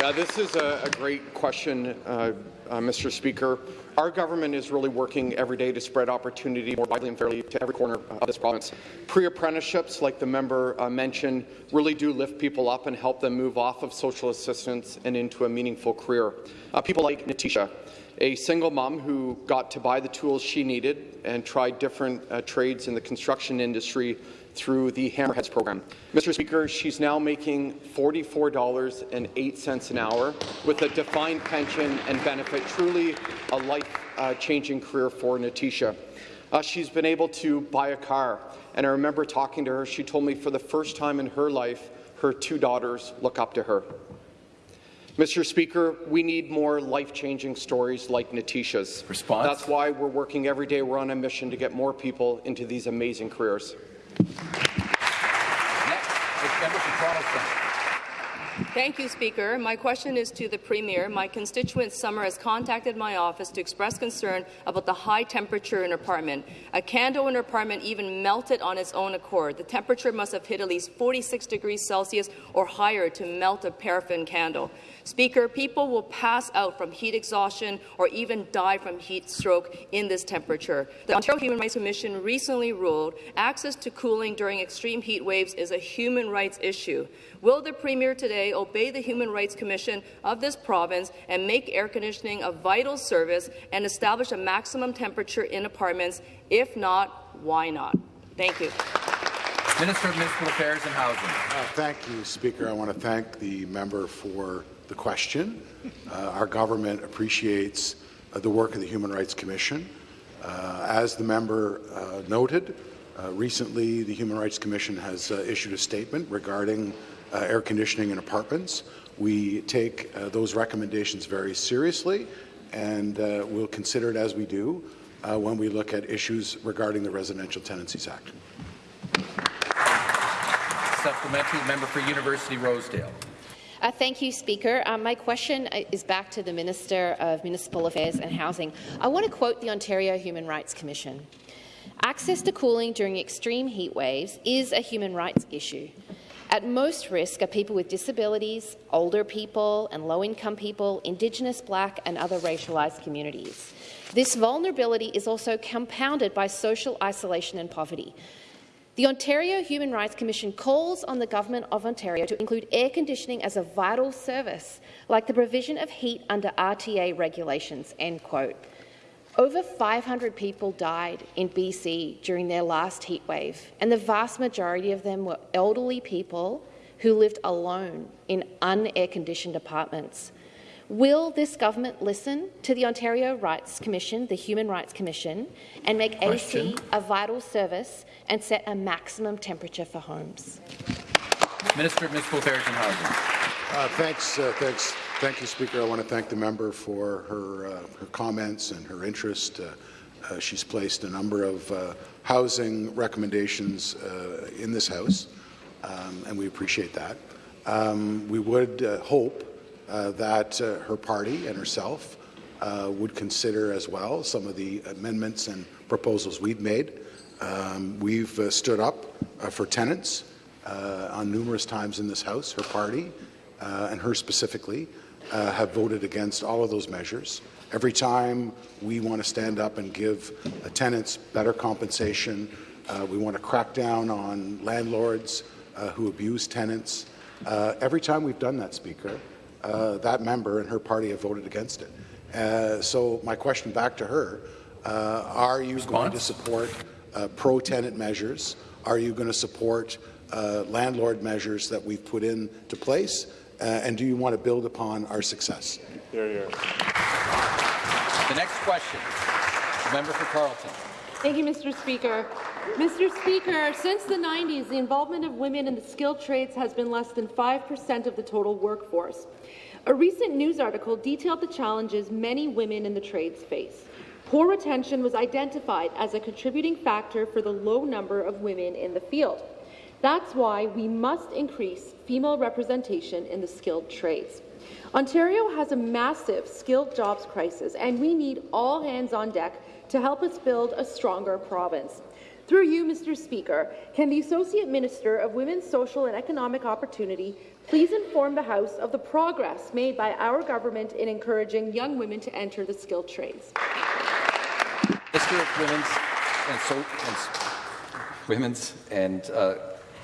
Yeah, this is a, a great question, uh, uh, Mr. Speaker. Our government is really working every day to spread opportunity more widely and fairly to every corner of this province. Pre-apprenticeships, like the member uh, mentioned, really do lift people up and help them move off of social assistance and into a meaningful career. Uh, people like Natisha, a single mom who got to buy the tools she needed and tried different uh, trades in the construction industry through the Hammerheads program. Mr. Speaker, she's now making $44.08 an hour with a defined pension and benefit, truly a life-changing career for Natisha. Uh, she's been able to buy a car, and I remember talking to her. She told me for the first time in her life, her two daughters look up to her. Mr. Speaker, we need more life-changing stories like Natisha's.
Response?
That's why we're working every day. We're on a mission to get more people into these amazing careers. Next is Member Protestant.
Thank you, Speaker. My question is to the Premier. My constituent Summer has contacted my office to express concern about the high temperature in her apartment. A candle in her apartment even melted on its own accord. The temperature must have hit at least 46 degrees Celsius or higher to melt a paraffin candle. Speaker, people will pass out from heat exhaustion or even die from heat stroke in this temperature. The Ontario Human Rights Commission recently ruled access to cooling during extreme heat waves is a human rights issue. Will the Premier today obey the Human Rights Commission of this province and make air conditioning a vital service and establish a maximum temperature in apartments? If not, why not? Thank you.
Minister of Municipal Affairs and Housing.
Uh, thank you, Speaker. I want to thank the member for the question. Uh, our government appreciates uh, the work of the Human Rights Commission. Uh, as the member uh, noted, uh, recently the Human Rights Commission has issued a statement regarding air conditioning in apartments. We take those recommendations very seriously and we'll consider it as we do when we look at issues regarding the Residential Tenancies Act.
Supplementary member for University Rosedale.
Uh, thank you, Speaker. Um, my question uh, is back to the Minister of Municipal Affairs and Housing. I want to quote the Ontario Human Rights Commission. Access to cooling during extreme heat waves is a human rights issue. At most risk are people with disabilities, older people and low-income people, Indigenous, Black and other racialised communities. This vulnerability is also compounded by social isolation and poverty. The Ontario Human Rights Commission calls on the Government of Ontario to include air conditioning as a vital service, like the provision of heat under RTA regulations." End quote. Over 500 people died in BC during their last heatwave, and the vast majority of them were elderly people who lived alone in un-air-conditioned apartments. Will this government listen to the Ontario Rights Commission, the Human Rights Commission, and make Question. AC a vital service and set a maximum temperature for homes?
Minister of Municipal Affairs and Housing.
Uh, thanks, uh, thanks, thank you, Speaker. I want to thank the member for her uh, her comments and her interest. Uh, uh, she's placed a number of uh, housing recommendations in this House, um, and we appreciate that. Um, we would hope uh, that uh, her party and herself uh, would consider as well some of the amendments and proposals we've made. Um, we've stood up for tenants on numerous times in this House. Her party, and her specifically, have voted against all of those measures. Every time we want to stand up and give uh, tenants better compensation, uh, we want to crack down on landlords uh, who abuse tenants. every time we've done that, Speaker, uh, that member and her party have voted against it. Uh, so my question back to her, uh, are you Response? going to support uh, pro-tenant measures? Are you going to support uh, landlord measures that we've put into place? Uh, and do you want to build upon our success?
There you are. The next question, the member for Carleton.
Thank you, Mr. Speaker. Mr. Speaker, since the 90s, the involvement of women in the skilled trades has been less than 5% of the total workforce. A recent news article detailed the challenges many women in the trades face. Poor retention was identified as a contributing factor for the low number of women in the field. That's why we must increase female representation in the skilled trades. Ontario has a massive skilled jobs crisis, and we need all hands on deck to help us build a stronger province. Through you, Mr. Speaker, can the Associate Minister of Women's Social and Economic Opportunity please inform the House of the progress made by our government in encouraging young women to enter the skilled trades?
Minister of Women's and, so, and Women's and uh,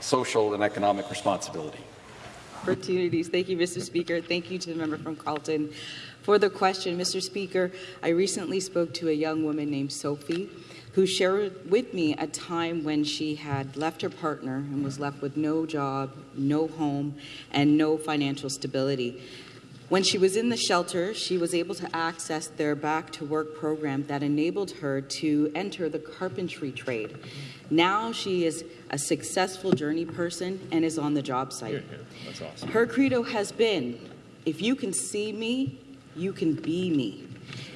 Social and Economic Responsibility.
Opportunities. Thank you, Mr. Speaker. Thank you to the member from Carleton for the question. Mr. Speaker, I recently spoke to a young woman named Sophie who shared with me a time when she had left her partner and was left with no job, no home, and no financial stability. When she was in the shelter, she was able to access their Back to Work program that enabled her to enter the carpentry trade. Now she is a successful journey person and is on the job site.
That's awesome.
Her credo has been if you can see me, you can be me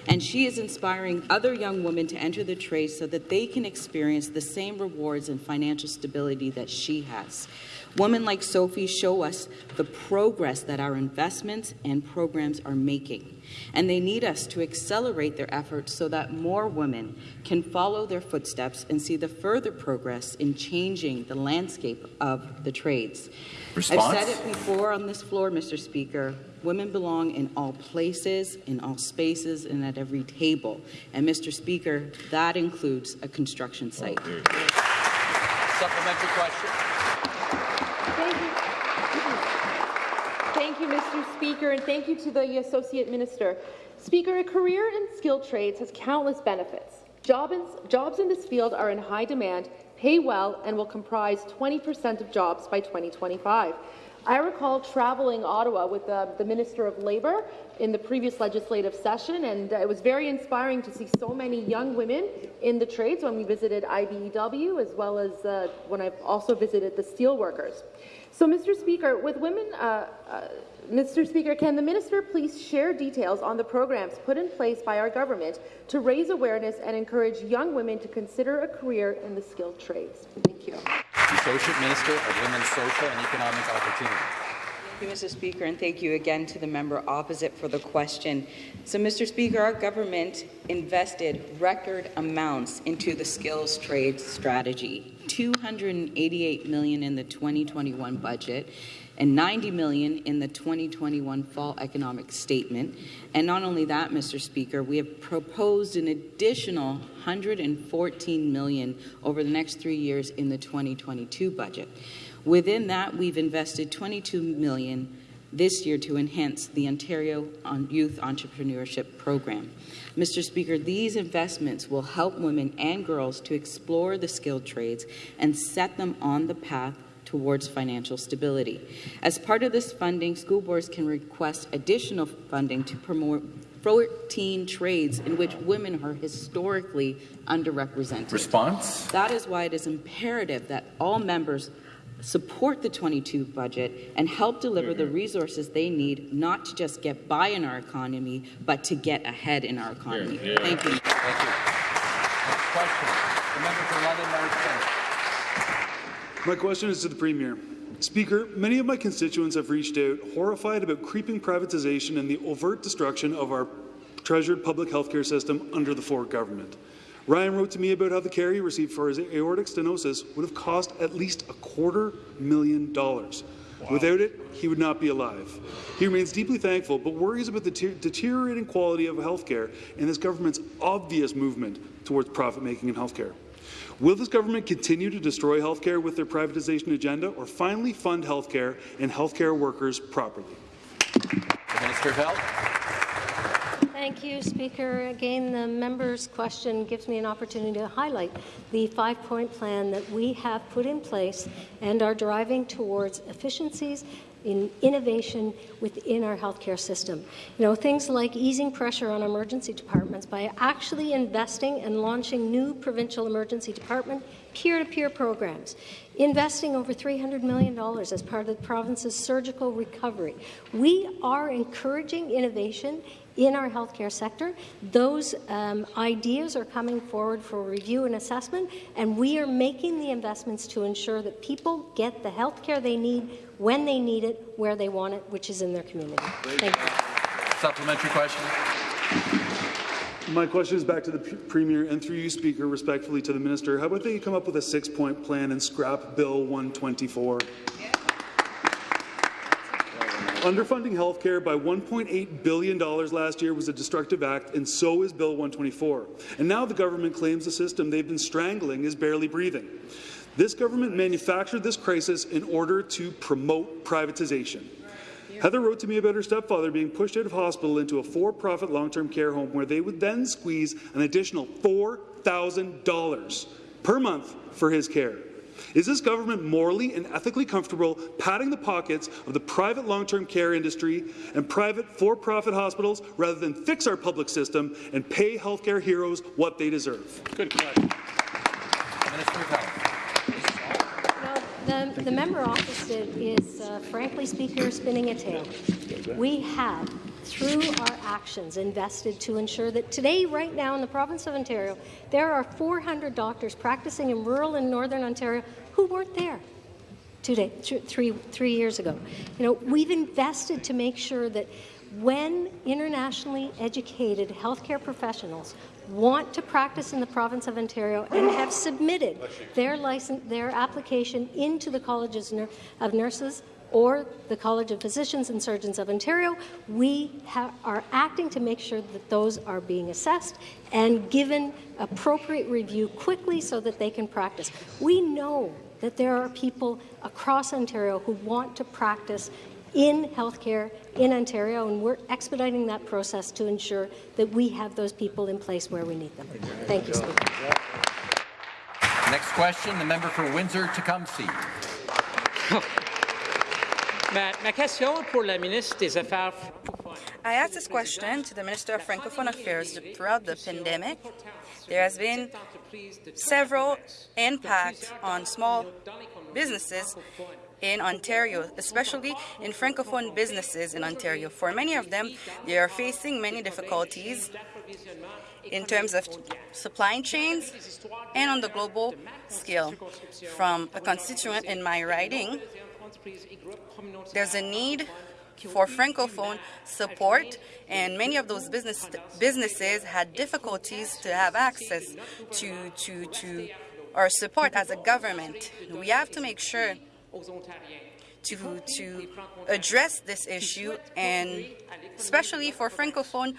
and she is inspiring other young women to enter the trade so that they can experience the same rewards and financial stability that she has. Women like Sophie show us the progress that our investments and programs are making. And they need us to accelerate their efforts so that more women can follow their footsteps and see the further progress in changing the landscape of the trades.
Response?
I've said it before on this floor, Mr. Speaker. Women belong in all places, in all spaces, and at every table. And, Mr. Speaker, that includes a construction site.
Oh, Supplementary question.
Thank you. Thank you, Mr. Speaker, and thank you to the Associate Minister. Speaker, a career in skilled trades has countless benefits. Job jobs in this field are in high demand, pay well, and will comprise 20% of jobs by 2025. I recall traveling Ottawa with the Minister of Labour in the previous legislative session, and uh, it was very inspiring to see so many young women in the trades when we visited IBEW, as well as uh, when I've also visited the steelworkers. So, Mr. Speaker, with women, uh, uh, Mr. Speaker, can the minister please share details on the programs put in place by our government to raise awareness and encourage young women to consider a career in the skilled trades? Thank you.
Associate Minister of Women's Social and Economic Opportunity.
Thank you, Mr. Speaker, and thank you again to the member opposite for the question. So, Mr. Speaker, our government invested record amounts into the skills trade strategy, 288 million in the 2021 budget and 90 million in the 2021 fall economic statement. And not only that, Mr. Speaker, we have proposed an additional 114 million over the next 3 years in the 2022 budget. Within that, we've invested 22 million this year to enhance the Ontario Youth Entrepreneurship Program. Mr. Speaker, these investments will help women and girls to explore the skilled trades and set them on the path towards financial stability. As part of this funding, school boards can request additional funding to promote 14 trades in which women are historically underrepresented.
Response?
That is why it is imperative that all members support the 22 budget and help deliver the resources they need not to just get by in our economy, but to get ahead in our economy. Thank you.
Thank you. Next question. The member for London North
My question is to the Premier. Speaker, many of my constituents have reached out, horrified about creeping privatization and the overt destruction of our treasured public healthcare system under the Ford government. Ryan wrote to me about how the care he received for his aortic stenosis would have cost at least a quarter million dollars. Wow. Without it, he would not be alive. He remains deeply thankful, but worries about the deteriorating quality of healthcare and this government's obvious movement towards profit-making in healthcare. Will this government continue to destroy healthcare with their privatization agenda or finally fund healthcare and healthcare workers properly?
The Minister of Health.
Thank you, Speaker. Again, the member's question gives me an opportunity to highlight the five-point plan that we have put in place and are driving towards efficiencies in innovation within our healthcare system. You know, things like easing pressure on emergency departments by actually investing and launching new provincial emergency department peer-to-peer -peer programs, investing over $300 million as part of the province's surgical recovery. We are encouraging innovation in our healthcare sector. Those um, ideas are coming forward for review and assessment, and we are making the investments to ensure that people get the healthcare they need when they need it, where they want it, which is in their community. Thank you.
Supplementary question.
My question is back to the Premier and through you, Speaker, respectfully to the Minister. How about they come up with a six-point plan and scrap Bill 124? Underfunding healthcare by $1.8 billion last year was a destructive act, and so is Bill 124. And now the government claims the system they've been strangling is barely breathing. This government manufactured this crisis in order to promote privatization. Heather wrote to me about her stepfather being pushed out of hospital into a for-profit long-term care home where they would then squeeze an additional $4,000 per month for his care. Is this government morally and ethically comfortable padding the pockets of the private long-term care industry and private for-profit hospitals rather than fix our public system and pay healthcare heroes what they deserve?
Good question. Minister of
The, the member opposite is, uh, frankly, Speaker, spinning a tale. We have, through our actions, invested to ensure that today, right now, in the province of Ontario, there are 400 doctors practicing in rural and northern Ontario who weren't there two day, three, three years ago. You know, we've invested to make sure that when internationally educated healthcare professionals want to practice in the province of Ontario and have submitted their license, their application into the Colleges of Nurses or the College of Physicians and Surgeons of Ontario, we are acting to make sure that those are being assessed and given appropriate review quickly so that they can practice. We know that there are people across Ontario who want to practice in healthcare in Ontario, and we're expediting that process to ensure that we have those people in place where we need them. Thank you, Speaker.
Next question, the member for Windsor-Tecumseh.
I asked this question to the Minister of Francophone Affairs throughout the pandemic. There has been several impacts on small businesses in Ontario, especially in Francophone businesses in Ontario. For many of them, they are facing many difficulties in terms of supply chains and on the global scale. From a constituent in my riding, there's a need for Francophone support, and many of those business, businesses had difficulties to have access to, to, to our support as a government. We have to make sure to, to address this issue, and especially for Francophone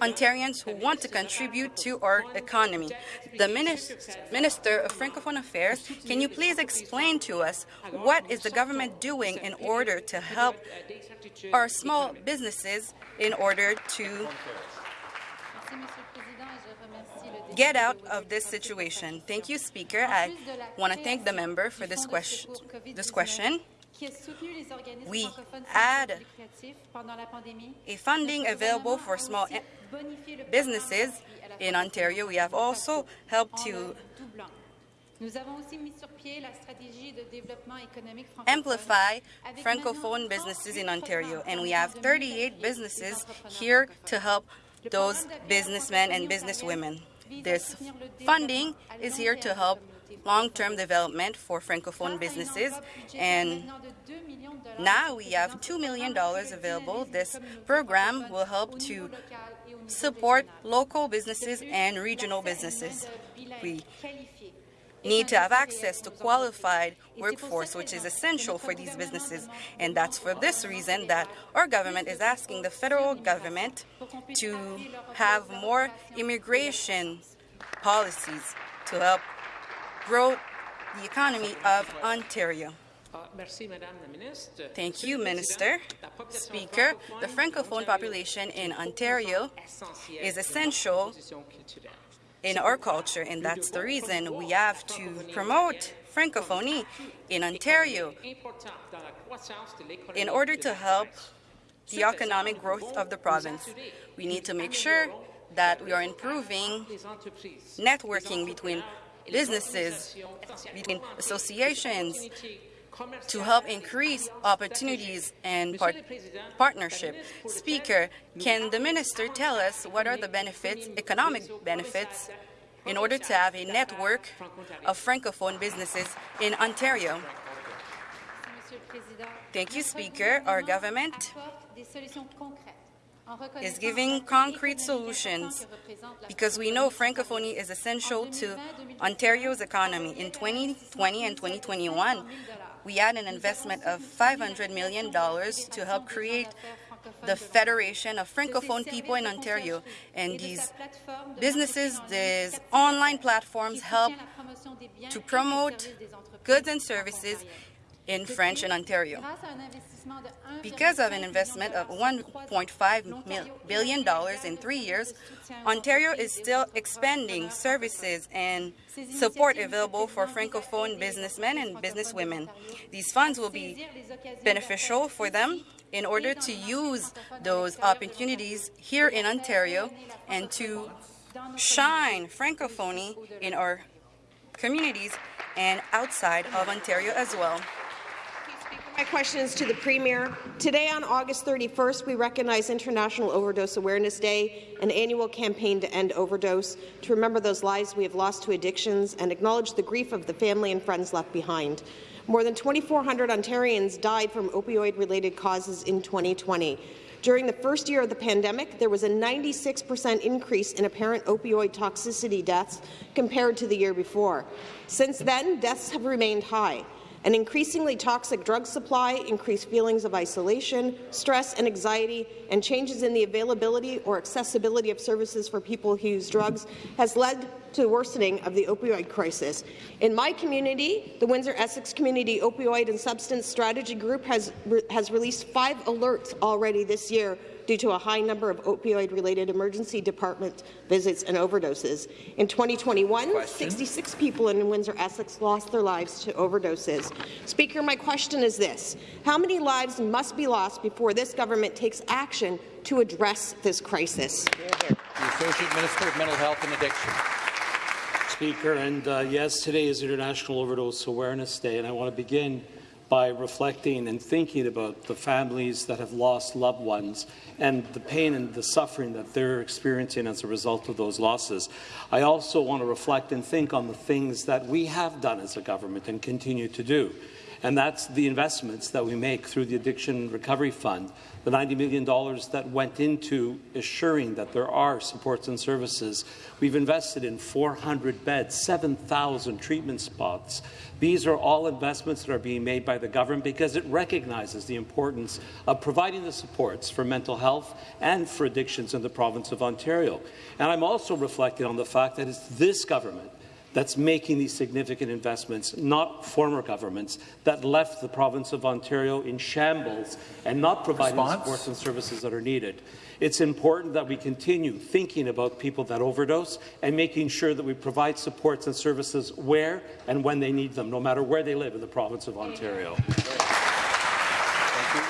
Ontarians who want to contribute to our economy. The Minister of Francophone Affairs, can you please explain to us what is the government doing in order to help our small businesses in order to get out of this situation. Thank you, Speaker. I want to thank the member for this question. This question. We add a funding available for small businesses in Ontario. We have also helped to amplify Francophone businesses in Ontario, and we have 38 businesses here to help those businessmen and businesswomen. This funding is here to help long-term development for Francophone businesses, and now we have $2 million available. This program will help to support local businesses and regional businesses. We need to have access to qualified workforce, which is essential for these businesses. And that's for this reason that our government is asking the federal government to have more immigration policies to help grow the economy of Ontario. Thank you, Minister. Speaker, the Francophone population in Ontario is essential in our culture, and that's the reason we have to promote Francophonie in Ontario in order to help the economic growth of the province. We need to make sure that we are improving networking between businesses, between associations, to help increase opportunities and par partnership. Speaker, can the minister tell us what are the benefits, economic benefits, in order to have a network of Francophone businesses in Ontario? Thank you, Speaker. Our government is giving concrete solutions because we know Francophonie is essential to Ontario's economy. In 2020 and 2021, we had an investment of $500 million to help create the Federation of Francophone People in Ontario. And these businesses, these online platforms help to promote goods and services in French in Ontario. Because of an investment of $1.5 billion in three years, Ontario is still expanding services and support available for Francophone businessmen and businesswomen. These funds will be beneficial for them in order to use those opportunities here in Ontario and to shine Francophonie in our communities and outside of Ontario as well.
My question is to the Premier. Today, on August 31st, we recognize International Overdose Awareness Day, an annual campaign to end overdose, to remember those lives we have lost to addictions and acknowledge the grief of the family and friends left behind. More than 2,400 Ontarians died from opioid-related causes in 2020. During the first year of the pandemic, there was a 96 percent increase in apparent opioid toxicity deaths compared to the year before. Since then, deaths have remained high. An increasingly toxic drug supply, increased feelings of isolation, stress and anxiety, and changes in the availability or accessibility of services for people who use drugs has led to the worsening of the opioid crisis. In my community, the Windsor-Essex Community Opioid and Substance Strategy Group has, re has released five alerts already this year due to a high number of opioid-related emergency department visits and overdoses. In 2021, question. 66 people in Windsor-Essex lost their lives to overdoses. Speaker, my question is this. How many lives must be lost before this government takes action to address this crisis?
The Associate Minister of Mental Health and Addiction.
Speaker, and uh, yes, today is International Overdose Awareness Day, and I want to begin by reflecting and thinking about the families that have lost loved ones and the pain and the suffering that they're experiencing as a result of those losses. I also want to reflect and think on the things that we have done as a government and continue to do. And that's the investments that we make through the Addiction Recovery Fund, the $90 million that went into assuring that there are supports and services. We've invested in 400 beds, 7,000 treatment spots. These are all investments that are being made by the government because it recognizes the importance of providing the supports for mental health and for addictions in the province of Ontario. And I'm also reflecting on the fact that it's this government that's making these significant investments, not former governments that left the province of Ontario in shambles and not providing Response? the supports and services that are needed. It's important that we continue thinking about people that overdose and making sure that we provide supports and services where and when they need them, no matter where they live in the province of Ontario. Thank
you.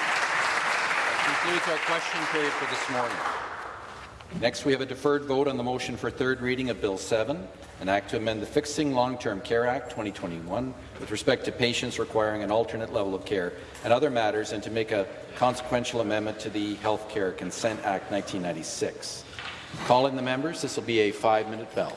That concludes our question period for this morning. Next, we have a deferred vote on the motion for third reading of Bill 7, an act to amend the Fixing Long-Term Care Act 2021 with respect to patients requiring an alternate level of care and other matters, and to make a consequential amendment to the Health Care Consent Act 1996. Call in the members. This will be a five-minute bell.